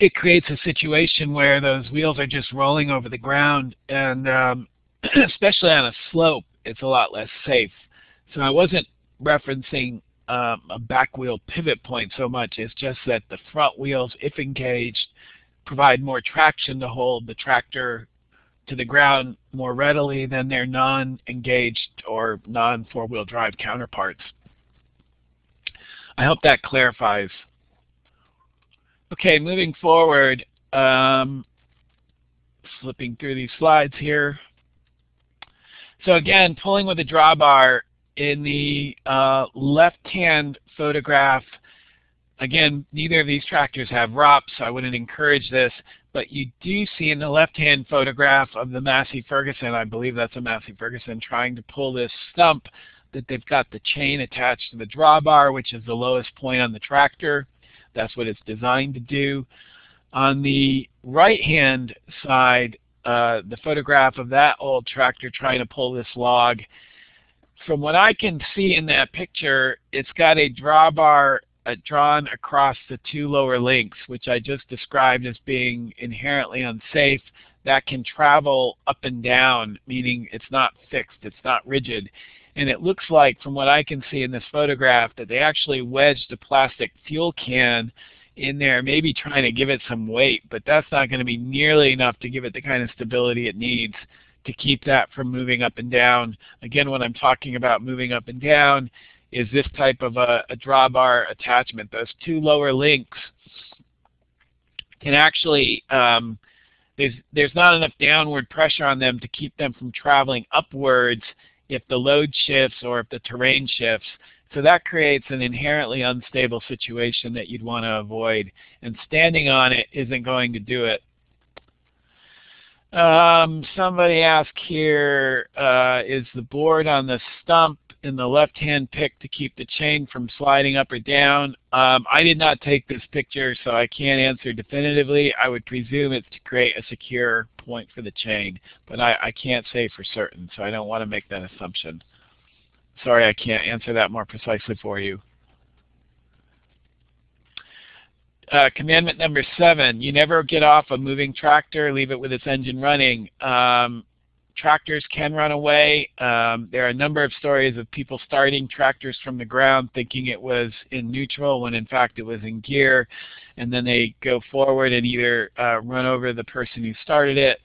it creates a situation where those wheels are just rolling over the ground and um, especially on a slope it's a lot less safe. So I wasn't referencing um, a back wheel pivot point so much. It's just that the front wheels, if engaged, provide more traction to hold the tractor to the ground more readily than their non-engaged or non-four-wheel drive counterparts. I hope that clarifies. Okay, moving forward, um, flipping through these slides here. So again, pulling with a drawbar in the uh, left-hand photograph, again, neither of these tractors have ROPS, so I wouldn't encourage this, but you do see in the left-hand photograph of the Massey Ferguson, I believe that's a Massey Ferguson, trying to pull this stump that they've got the chain attached to the drawbar, which is the lowest point on the tractor. That's what it's designed to do. On the right-hand side, uh, the photograph of that old tractor trying to pull this log, from what I can see in that picture, it's got a drawbar uh, drawn across the two lower links, which I just described as being inherently unsafe, that can travel up and down, meaning it's not fixed, it's not rigid. And it looks like, from what I can see in this photograph, that they actually wedged a plastic fuel can in there, maybe trying to give it some weight, but that's not going to be nearly enough to give it the kind of stability it needs to keep that from moving up and down. Again, when I'm talking about moving up and down, is this type of a, a drawbar attachment. Those two lower links can actually, um, there's, there's not enough downward pressure on them to keep them from traveling upwards if the load shifts or if the terrain shifts. So that creates an inherently unstable situation that you'd want to avoid. And standing on it isn't going to do it. Um, somebody asked here, uh, is the board on the stump in the left-hand pick to keep the chain from sliding up or down? Um, I did not take this picture, so I can't answer definitively. I would presume it's to create a secure point for the chain, but I, I can't say for certain, so I don't want to make that assumption. Sorry, I can't answer that more precisely for you. Uh, commandment number seven, you never get off a moving tractor, leave it with its engine running. Um, tractors can run away. Um, there are a number of stories of people starting tractors from the ground thinking it was in neutral when in fact it was in gear. And then they go forward and either uh, run over the person who started it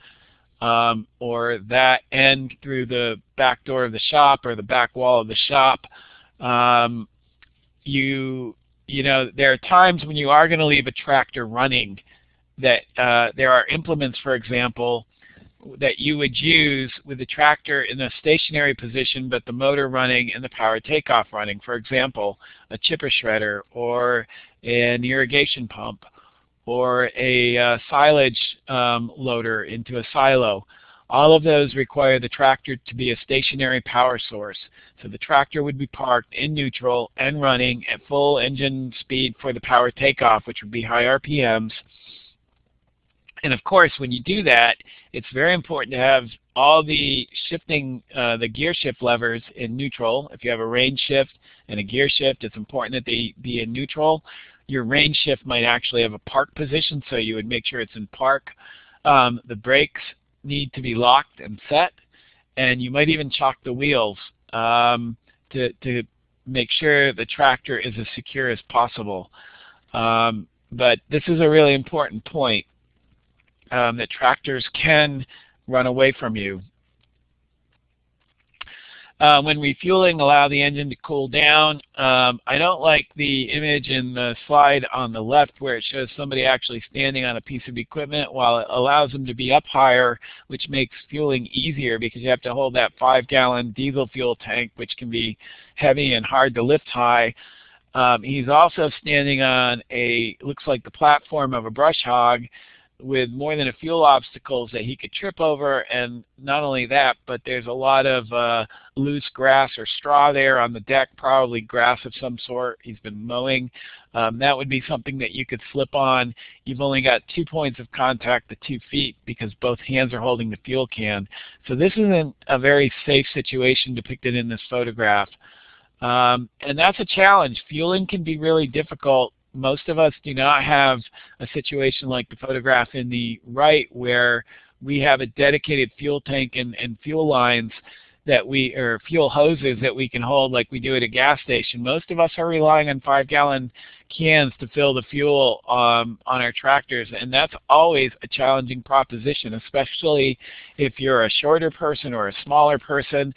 um, or that end through the back door of the shop or the back wall of the shop. Um, you, you know, there are times when you are going to leave a tractor running that uh, there are implements, for example, that you would use with the tractor in a stationary position but the motor running and the power takeoff running. For example, a chipper shredder or an irrigation pump or a uh, silage um, loader into a silo. All of those require the tractor to be a stationary power source. So the tractor would be parked in neutral and running at full engine speed for the power takeoff, which would be high RPMs. And of course, when you do that, it's very important to have all the shifting, uh, the gear shift levers in neutral. If you have a range shift and a gear shift, it's important that they be in neutral. Your range shift might actually have a park position, so you would make sure it's in park. Um, the brakes need to be locked and set, and you might even chock the wheels um, to, to make sure the tractor is as secure as possible. Um, but this is a really important point um, that tractors can run away from you. Uh, when refueling, allow the engine to cool down. Um, I don't like the image in the slide on the left where it shows somebody actually standing on a piece of equipment while it allows them to be up higher, which makes fueling easier because you have to hold that five-gallon diesel fuel tank, which can be heavy and hard to lift high. Um, he's also standing on a, looks like the platform of a brush hog, with more than a few obstacles that he could trip over. And not only that but there's a lot of uh, loose grass or straw there on the deck probably grass of some sort he's been mowing. Um, that would be something that you could slip on. You've only got two points of contact the two feet because both hands are holding the fuel can. So this isn't a very safe situation depicted in this photograph. Um, and that's a challenge. Fueling can be really difficult most of us do not have a situation like the photograph in the right where we have a dedicated fuel tank and, and fuel lines that we, or fuel hoses that we can hold like we do at a gas station. Most of us are relying on five gallon cans to fill the fuel um, on our tractors and that's always a challenging proposition, especially if you're a shorter person or a smaller person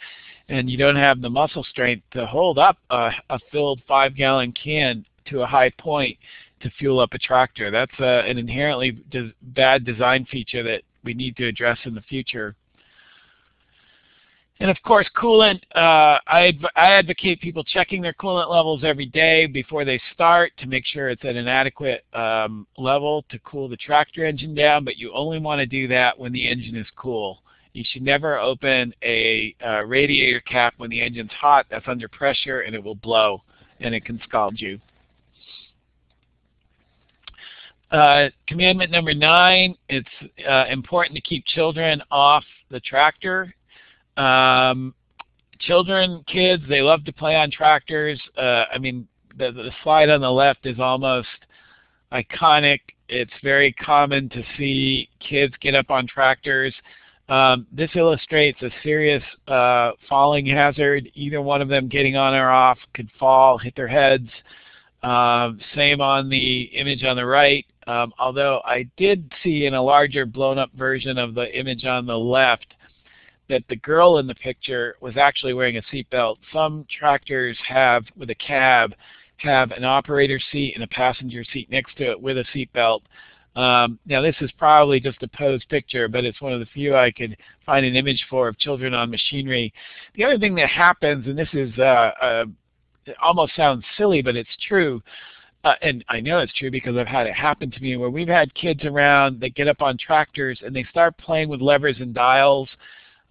and you don't have the muscle strength to hold up a, a filled five gallon can to a high point to fuel up a tractor. That's uh, an inherently bad design feature that we need to address in the future. And of course, coolant, uh, I, I, advocate people checking their coolant levels every day before they start to make sure it's at an adequate um, level to cool the tractor engine down, but you only want to do that when the engine is cool. You should never open a uh, radiator cap when the engine's hot. That's under pressure and it will blow and it can scald you. Uh, commandment number nine, it's uh, important to keep children off the tractor. Um, children, kids, they love to play on tractors. Uh, I mean, the, the slide on the left is almost iconic. It's very common to see kids get up on tractors. Um, this illustrates a serious uh, falling hazard. Either one of them getting on or off could fall, hit their heads. Um, same on the image on the right. Um, although I did see in a larger blown up version of the image on the left that the girl in the picture was actually wearing a seatbelt. Some tractors have, with a cab, have an operator seat and a passenger seat next to it with a seatbelt. Um, now this is probably just a posed picture, but it's one of the few I could find an image for of children on machinery. The other thing that happens, and this is uh, it almost sounds silly, but it's true, uh, and I know it's true because I've had it happen to me where we've had kids around that get up on tractors and they start playing with levers and dials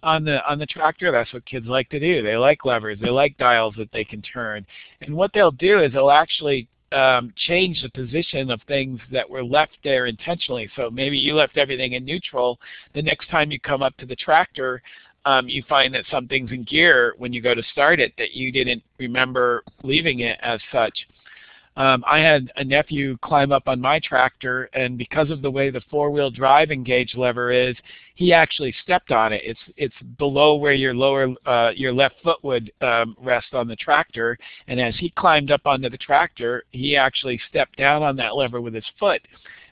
on the on the tractor. That's what kids like to do. They like levers. They like dials that they can turn. And what they'll do is they'll actually um, change the position of things that were left there intentionally. So maybe you left everything in neutral. The next time you come up to the tractor, um, you find that something's in gear when you go to start it that you didn't remember leaving it as such. Um, I had a nephew climb up on my tractor, and because of the way the four-wheel drive engage lever is, he actually stepped on it. It's it's below where your lower uh, your left foot would um, rest on the tractor, and as he climbed up onto the tractor, he actually stepped down on that lever with his foot.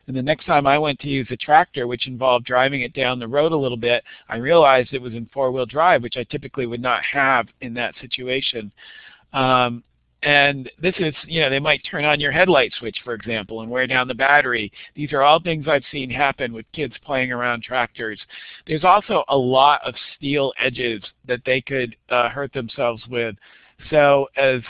And the next time I went to use the tractor, which involved driving it down the road a little bit, I realized it was in four-wheel drive, which I typically would not have in that situation. Um, and this is, you know, they might turn on your headlight switch, for example, and wear down the battery. These are all things I've seen happen with kids playing around tractors. There's also a lot of steel edges that they could uh, hurt themselves with. So as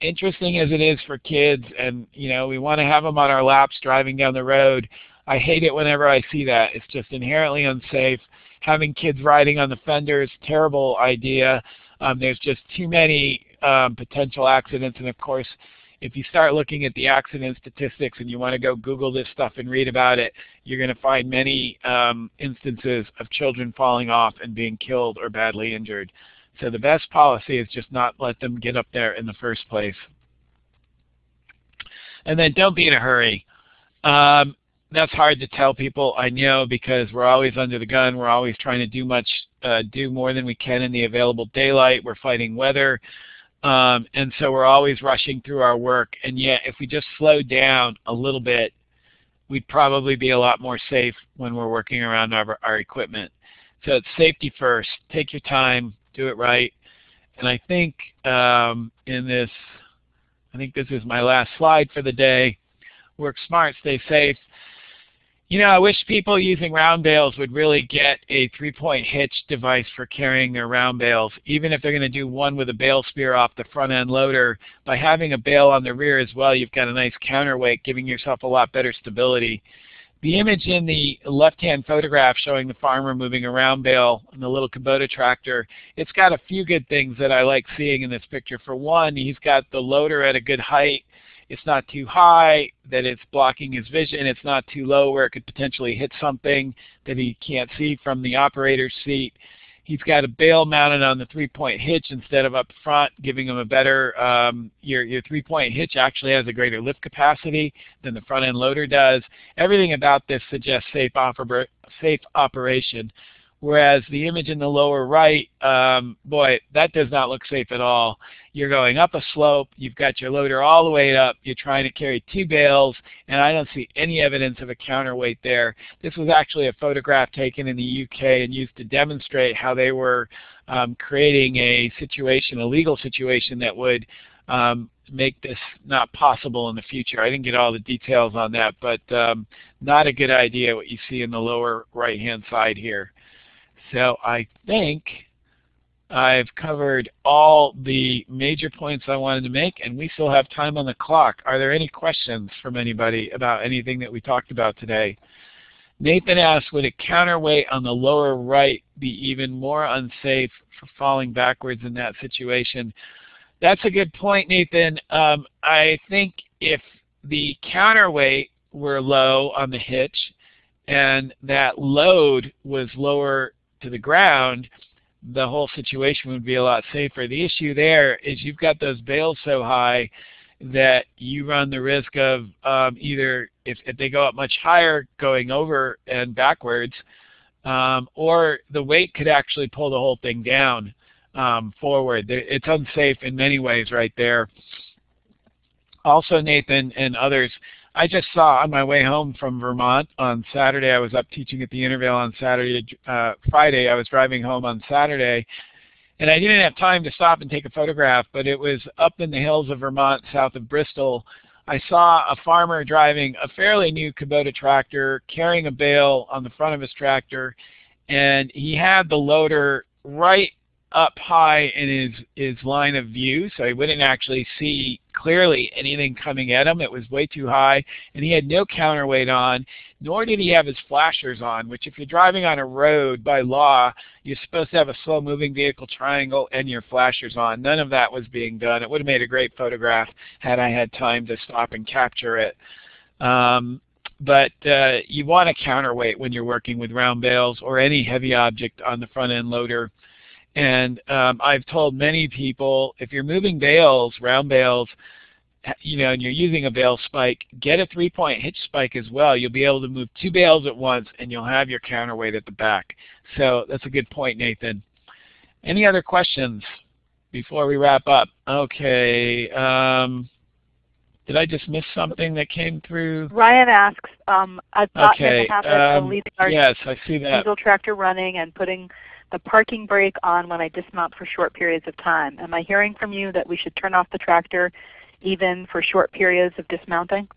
interesting as it is for kids, and you know, we want to have them on our laps driving down the road, I hate it whenever I see that. It's just inherently unsafe. Having kids riding on the fenders, terrible idea. Um, there's just too many um, potential accidents. And of course, if you start looking at the accident statistics and you want to go Google this stuff and read about it, you're going to find many um, instances of children falling off and being killed or badly injured. So the best policy is just not let them get up there in the first place. And then don't be in a hurry. Um, that's hard to tell people, I know, because we're always under the gun. We're always trying to do much, uh, do more than we can in the available daylight. We're fighting weather. Um, and so we're always rushing through our work. And yet, if we just slow down a little bit, we'd probably be a lot more safe when we're working around our, our equipment. So it's safety first. Take your time. Do it right. And I think um, in this, I think this is my last slide for the day. Work smart, stay safe. You know, I wish people using round bales would really get a three-point hitch device for carrying their round bales, even if they're going to do one with a bale spear off the front end loader. By having a bale on the rear as well, you've got a nice counterweight, giving yourself a lot better stability. The image in the left-hand photograph showing the farmer moving a round bale on the little Kubota tractor, it's got a few good things that I like seeing in this picture. For one, he's got the loader at a good height it's not too high that it's blocking his vision. It's not too low where it could potentially hit something that he can't see from the operator's seat. He's got a bale mounted on the three-point hitch instead of up front, giving him a better, um, your, your three-point hitch actually has a greater lift capacity than the front-end loader does. Everything about this suggests safe, oper safe operation. Whereas the image in the lower right, um, boy, that does not look safe at all. You're going up a slope, you've got your loader all the way up, you're trying to carry two bales, and I don't see any evidence of a counterweight there. This was actually a photograph taken in the UK and used to demonstrate how they were um, creating a situation, a legal situation that would um, make this not possible in the future. I didn't get all the details on that, but um, not a good idea what you see in the lower right-hand side here. So I think I've covered all the major points I wanted to make, and we still have time on the clock. Are there any questions from anybody about anything that we talked about today? Nathan asks, would a counterweight on the lower right be even more unsafe for falling backwards in that situation? That's a good point, Nathan. Um, I think if the counterweight were low on the hitch and that load was lower to the ground, the whole situation would be a lot safer. The issue there is you've got those bales so high that you run the risk of um, either, if, if they go up much higher, going over and backwards, um, or the weight could actually pull the whole thing down um, forward. It's unsafe in many ways right there. Also, Nathan and others, I just saw on my way home from Vermont on Saturday, I was up teaching at the Intervale on Saturday, uh, Friday, I was driving home on Saturday, and I didn't have time to stop and take a photograph, but it was up in the hills of Vermont, south of Bristol. I saw a farmer driving a fairly new Kubota tractor, carrying a bale on the front of his tractor, and he had the loader right up high in his, his line of view, so he wouldn't actually see clearly anything coming at him. It was way too high, and he had no counterweight on, nor did he have his flashers on, which if you're driving on a road by law, you're supposed to have a slow-moving vehicle triangle and your flashers on. None of that was being done. It would have made a great photograph had I had time to stop and capture it. Um, but uh, you want a counterweight when you're working with round bales or any heavy object on the front end loader. And um, I've told many people, if you're moving bales, round bales, you know, and you're using a bale spike, get a three-point hitch spike as well. You'll be able to move two bales at once, and you'll have your counterweight at the back. So that's a good point, Nathan. Any other questions before we wrap up? Okay. Um, did I just miss something that came through? Ryan asks, um, I've got okay. in the habit um, of leaving our yes, I see that. diesel tractor running and putting the parking brake on when I dismount for short periods of time. Am I hearing from you that we should turn off the tractor even for short periods of dismounting?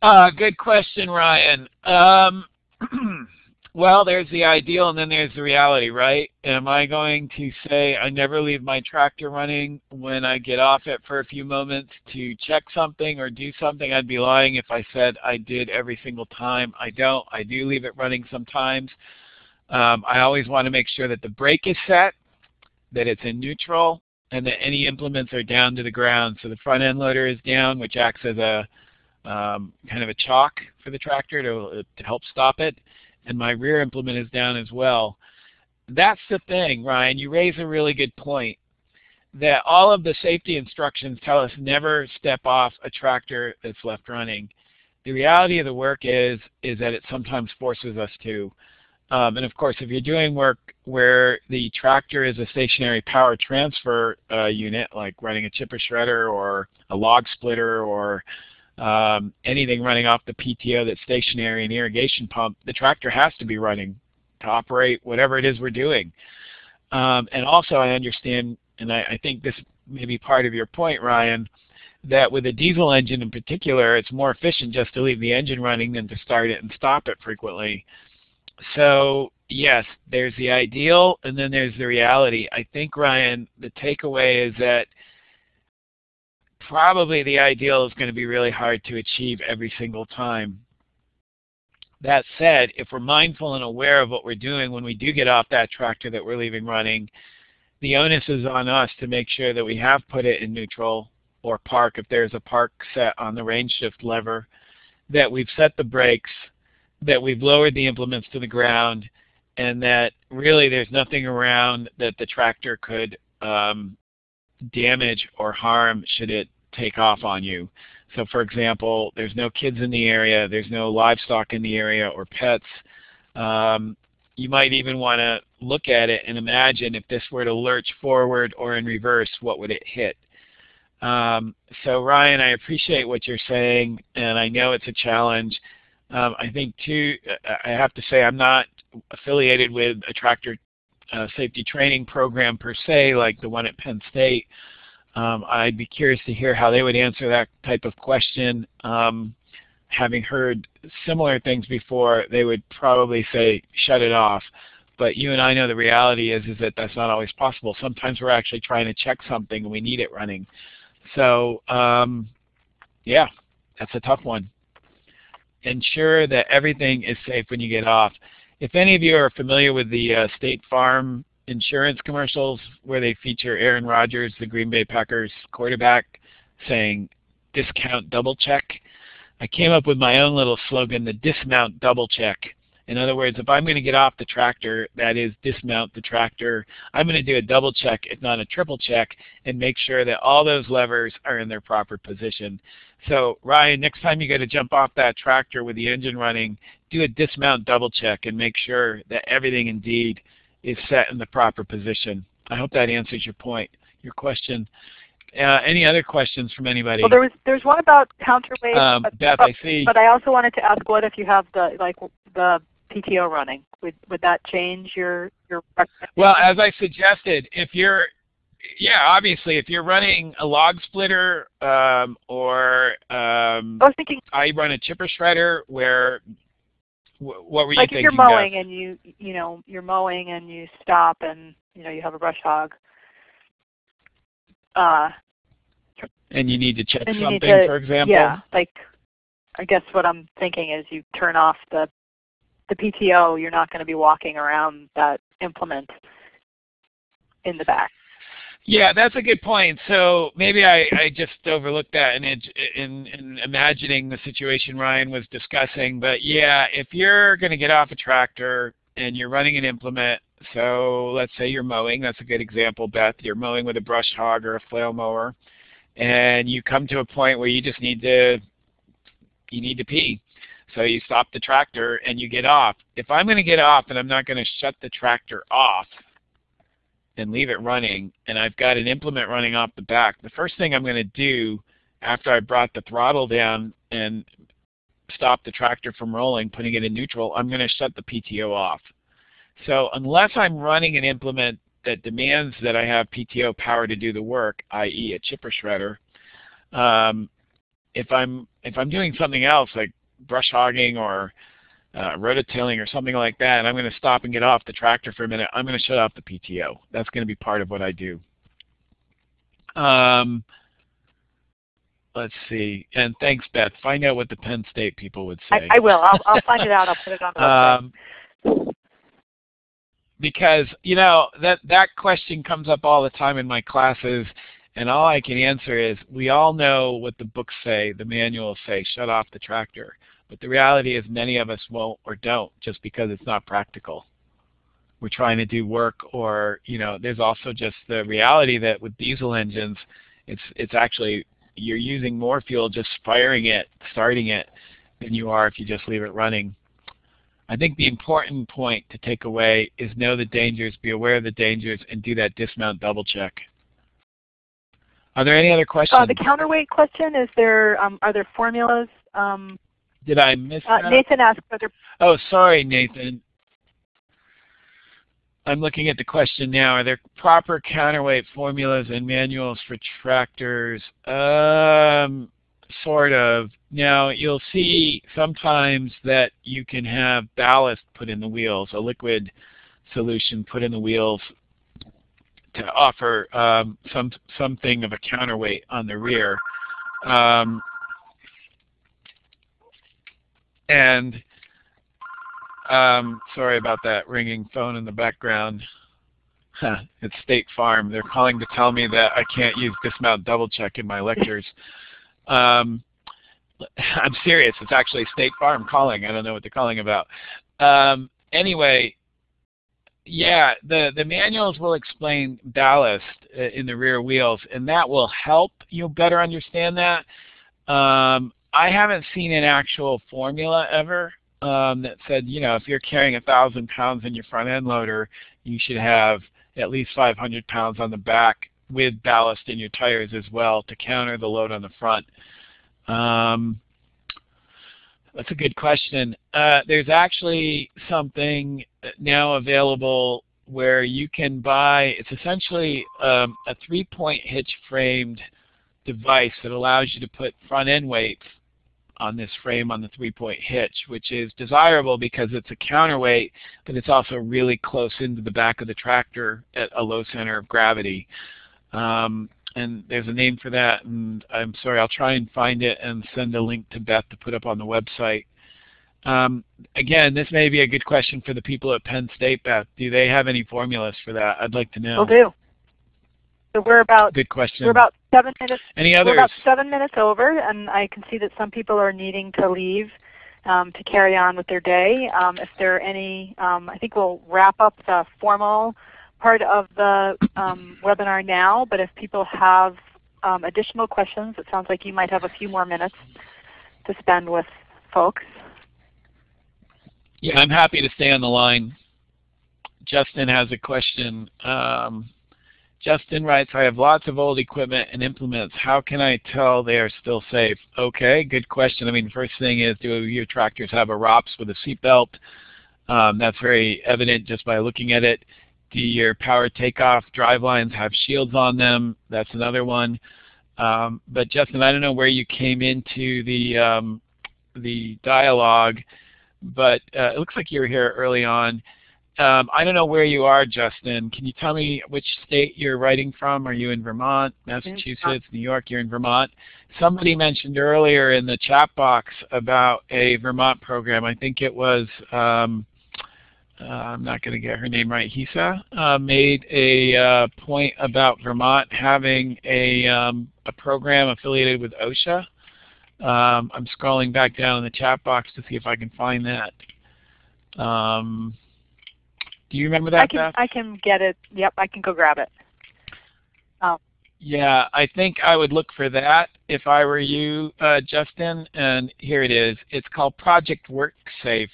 Uh, good question, Ryan. Um, Well, there's the ideal and then there's the reality, right? Am I going to say I never leave my tractor running when I get off it for a few moments to check something or do something? I'd be lying if I said I did every single time. I don't. I do leave it running sometimes. Um, I always want to make sure that the brake is set, that it's in neutral, and that any implements are down to the ground. So the front end loader is down, which acts as a um, kind of a chock for the tractor to, to help stop it and my rear implement is down as well. That's the thing, Ryan. You raise a really good point that all of the safety instructions tell us never step off a tractor that's left running. The reality of the work is is that it sometimes forces us to. Um, and of course, if you're doing work where the tractor is a stationary power transfer uh, unit, like running a chipper shredder or a log splitter or um, anything running off the PTO that's stationary, an irrigation pump, the tractor has to be running to operate whatever it is we're doing. Um, and also I understand, and I, I think this may be part of your point, Ryan, that with a diesel engine in particular, it's more efficient just to leave the engine running than to start it and stop it frequently. So yes, there's the ideal and then there's the reality. I think, Ryan, the takeaway is that probably the ideal is going to be really hard to achieve every single time. That said, if we're mindful and aware of what we're doing when we do get off that tractor that we're leaving running, the onus is on us to make sure that we have put it in neutral or park if there's a park set on the range shift lever, that we've set the brakes, that we've lowered the implements to the ground, and that really there's nothing around that the tractor could um, damage or harm should it take off on you. So for example, there's no kids in the area, there's no livestock in the area or pets. Um, you might even want to look at it and imagine if this were to lurch forward or in reverse, what would it hit? Um, so Ryan, I appreciate what you're saying, and I know it's a challenge. Um, I think too, I have to say I'm not affiliated with a tractor uh, safety training program per se, like the one at Penn State. Um, I'd be curious to hear how they would answer that type of question. Um, having heard similar things before, they would probably say, shut it off. But you and I know the reality is, is that that's not always possible. Sometimes we're actually trying to check something and we need it running. So um, yeah, that's a tough one. Ensure that everything is safe when you get off. If any of you are familiar with the uh, State Farm insurance commercials where they feature Aaron Rodgers, the Green Bay Packers quarterback, saying discount double check, I came up with my own little slogan, the dismount double check. In other words, if I'm going to get off the tractor, that is dismount the tractor, I'm going to do a double check, if not a triple check, and make sure that all those levers are in their proper position. So Ryan, next time you got to jump off that tractor with the engine running, do a dismount double check and make sure that everything indeed is set in the proper position. I hope that answers your point, your question. Uh, any other questions from anybody? Well, there was there's one about counterweight. Um, but, Beth, but, I see. But I also wanted to ask, what if you have the like the PTO running? Would would that change your your? Well, as I suggested, if you're yeah, obviously, if you're running a log splitter um, or um, I was thinking I run a chipper shredder where what were you like thinking? if you're mowing and you you know you're mowing and you stop and you know you have a brush hog. Uh, and you need to check something, to, for example. Yeah, like I guess what I'm thinking is you turn off the the PTO. You're not going to be walking around that implement in the back. Yeah, that's a good point. So maybe I, I just overlooked that in, in, in imagining the situation Ryan was discussing. But yeah, if you're going to get off a tractor and you're running an implement, so let's say you're mowing, that's a good example, Beth. You're mowing with a brush hog or a flail mower, and you come to a point where you just need to you need to pee. So you stop the tractor and you get off. If I'm going to get off and I'm not going to shut the tractor off, and leave it running and I've got an implement running off the back, the first thing I'm going to do after I brought the throttle down and stop the tractor from rolling, putting it in neutral, I'm going to shut the PTO off. So unless I'm running an implement that demands that I have PTO power to do the work, i.e. a chipper shredder, um, if I'm if I'm doing something else like brush hogging or uh, rototilling or something like that, and I'm going to stop and get off the tractor for a minute, I'm going to shut off the PTO. That's going to be part of what I do. Um, let's see. And thanks, Beth. Find out what the Penn State people would say. I, I will. I'll, I'll, find it out. I'll put it on the website. Um, because, you know, that, that question comes up all the time in my classes, and all I can answer is we all know what the books say, the manuals say, shut off the tractor. But the reality is many of us won't or don't just because it's not practical. We're trying to do work or, you know, there's also just the reality that with diesel engines, it's, it's actually, you're using more fuel just firing it, starting it, than you are if you just leave it running. I think the important point to take away is know the dangers, be aware of the dangers, and do that dismount double check. Are there any other questions? Uh, the counterweight question, is there, um, are there formulas um, did I miss uh, that? Nathan asked whether. Oh, sorry, Nathan. I'm looking at the question now. Are there proper counterweight formulas and manuals for tractors? Um, sort of. Now, you'll see sometimes that you can have ballast put in the wheels, a liquid solution put in the wheels to offer um, some something of a counterweight on the rear. Um, and um, sorry about that ringing phone in the background. it's State Farm. They're calling to tell me that I can't use dismount double check in my lectures. Um, I'm serious. It's actually State Farm calling. I don't know what they're calling about. Um, anyway, yeah, the, the manuals will explain ballast uh, in the rear wheels, and that will help you better understand that. Um, I haven't seen an actual formula ever um, that said, you know, if you're carrying a thousand pounds in your front end loader, you should have at least 500 pounds on the back with ballast in your tires as well to counter the load on the front. Um, that's a good question. Uh, there's actually something now available where you can buy, it's essentially um, a three-point hitch framed device that allows you to put front end weights on this frame on the three-point hitch, which is desirable because it's a counterweight, but it's also really close into the back of the tractor at a low center of gravity. Um, and there's a name for that, and I'm sorry, I'll try and find it and send a link to Beth to put up on the website. Um, again, this may be a good question for the people at Penn State, Beth. Do they have any formulas for that? I'd like to know. Will do. So we're about good question. We're about seven minutes. Any others? We're about seven minutes over, and I can see that some people are needing to leave um, to carry on with their day. Um, if there are any, um, I think we'll wrap up the formal part of the um, webinar now. But if people have um, additional questions, it sounds like you might have a few more minutes to spend with folks. Yeah, I'm happy to stay on the line. Justin has a question. Um, Justin writes, I have lots of old equipment and implements. How can I tell they are still safe? Okay, good question. I mean, first thing is, do your tractors have a ROPS with a seatbelt? Um, that's very evident just by looking at it. Do your power takeoff drive lines have shields on them? That's another one. Um, but Justin, I don't know where you came into the um, the dialogue, but uh, it looks like you were here early on. Um, I don't know where you are, Justin. Can you tell me which state you're writing from? Are you in Vermont, Massachusetts, New York? You're in Vermont. Somebody mentioned earlier in the chat box about a Vermont program. I think it was, um, uh, I'm not going to get her name right, Hisa, uh, made a uh, point about Vermont having a, um, a program affiliated with OSHA. Um, I'm scrolling back down in the chat box to see if I can find that. Um, do you remember that, I can, Beth? I can get it. Yep, I can go grab it. Oh. Yeah, I think I would look for that if I were you, uh, Justin. And here it is. It's called Project WorkSafe.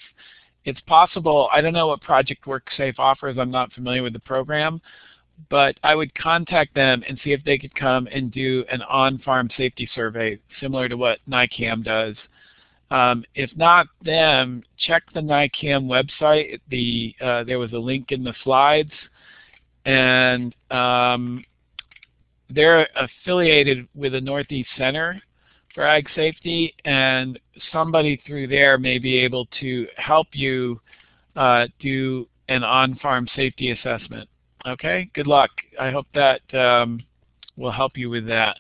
It's possible, I don't know what Project WorkSafe offers. I'm not familiar with the program. But I would contact them and see if they could come and do an on-farm safety survey similar to what NYCAM does. Um, if not them, check the NYCAM website. The, uh, there was a link in the slides. And um, they're affiliated with the Northeast Center for Ag Safety. And somebody through there may be able to help you uh, do an on-farm safety assessment. Okay, good luck. I hope that um, will help you with that.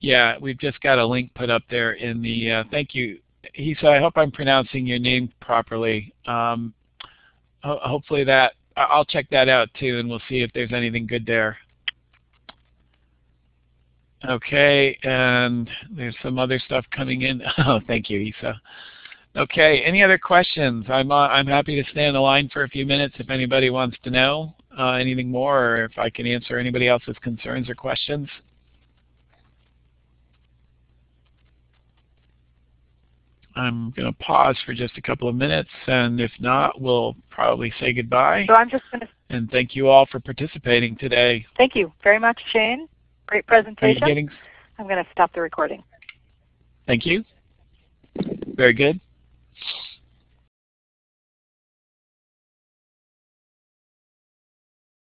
Yeah, we've just got a link put up there in the, uh, thank you. He said, I hope I'm pronouncing your name properly. Um, ho hopefully that, I'll check that out too and we'll see if there's anything good there. Okay, and there's some other stuff coming in. Oh, thank you, Isa. Okay, any other questions? I'm, uh, I'm happy to stay on the line for a few minutes if anybody wants to know uh, anything more or if I can answer anybody else's concerns or questions. I'm going to pause for just a couple of minutes, and if not, we'll probably say goodbye. So I'm just going to. And thank you all for participating today. Thank you very much, Shane. Great presentation. Getting... I'm going to stop the recording. Thank you. Very good.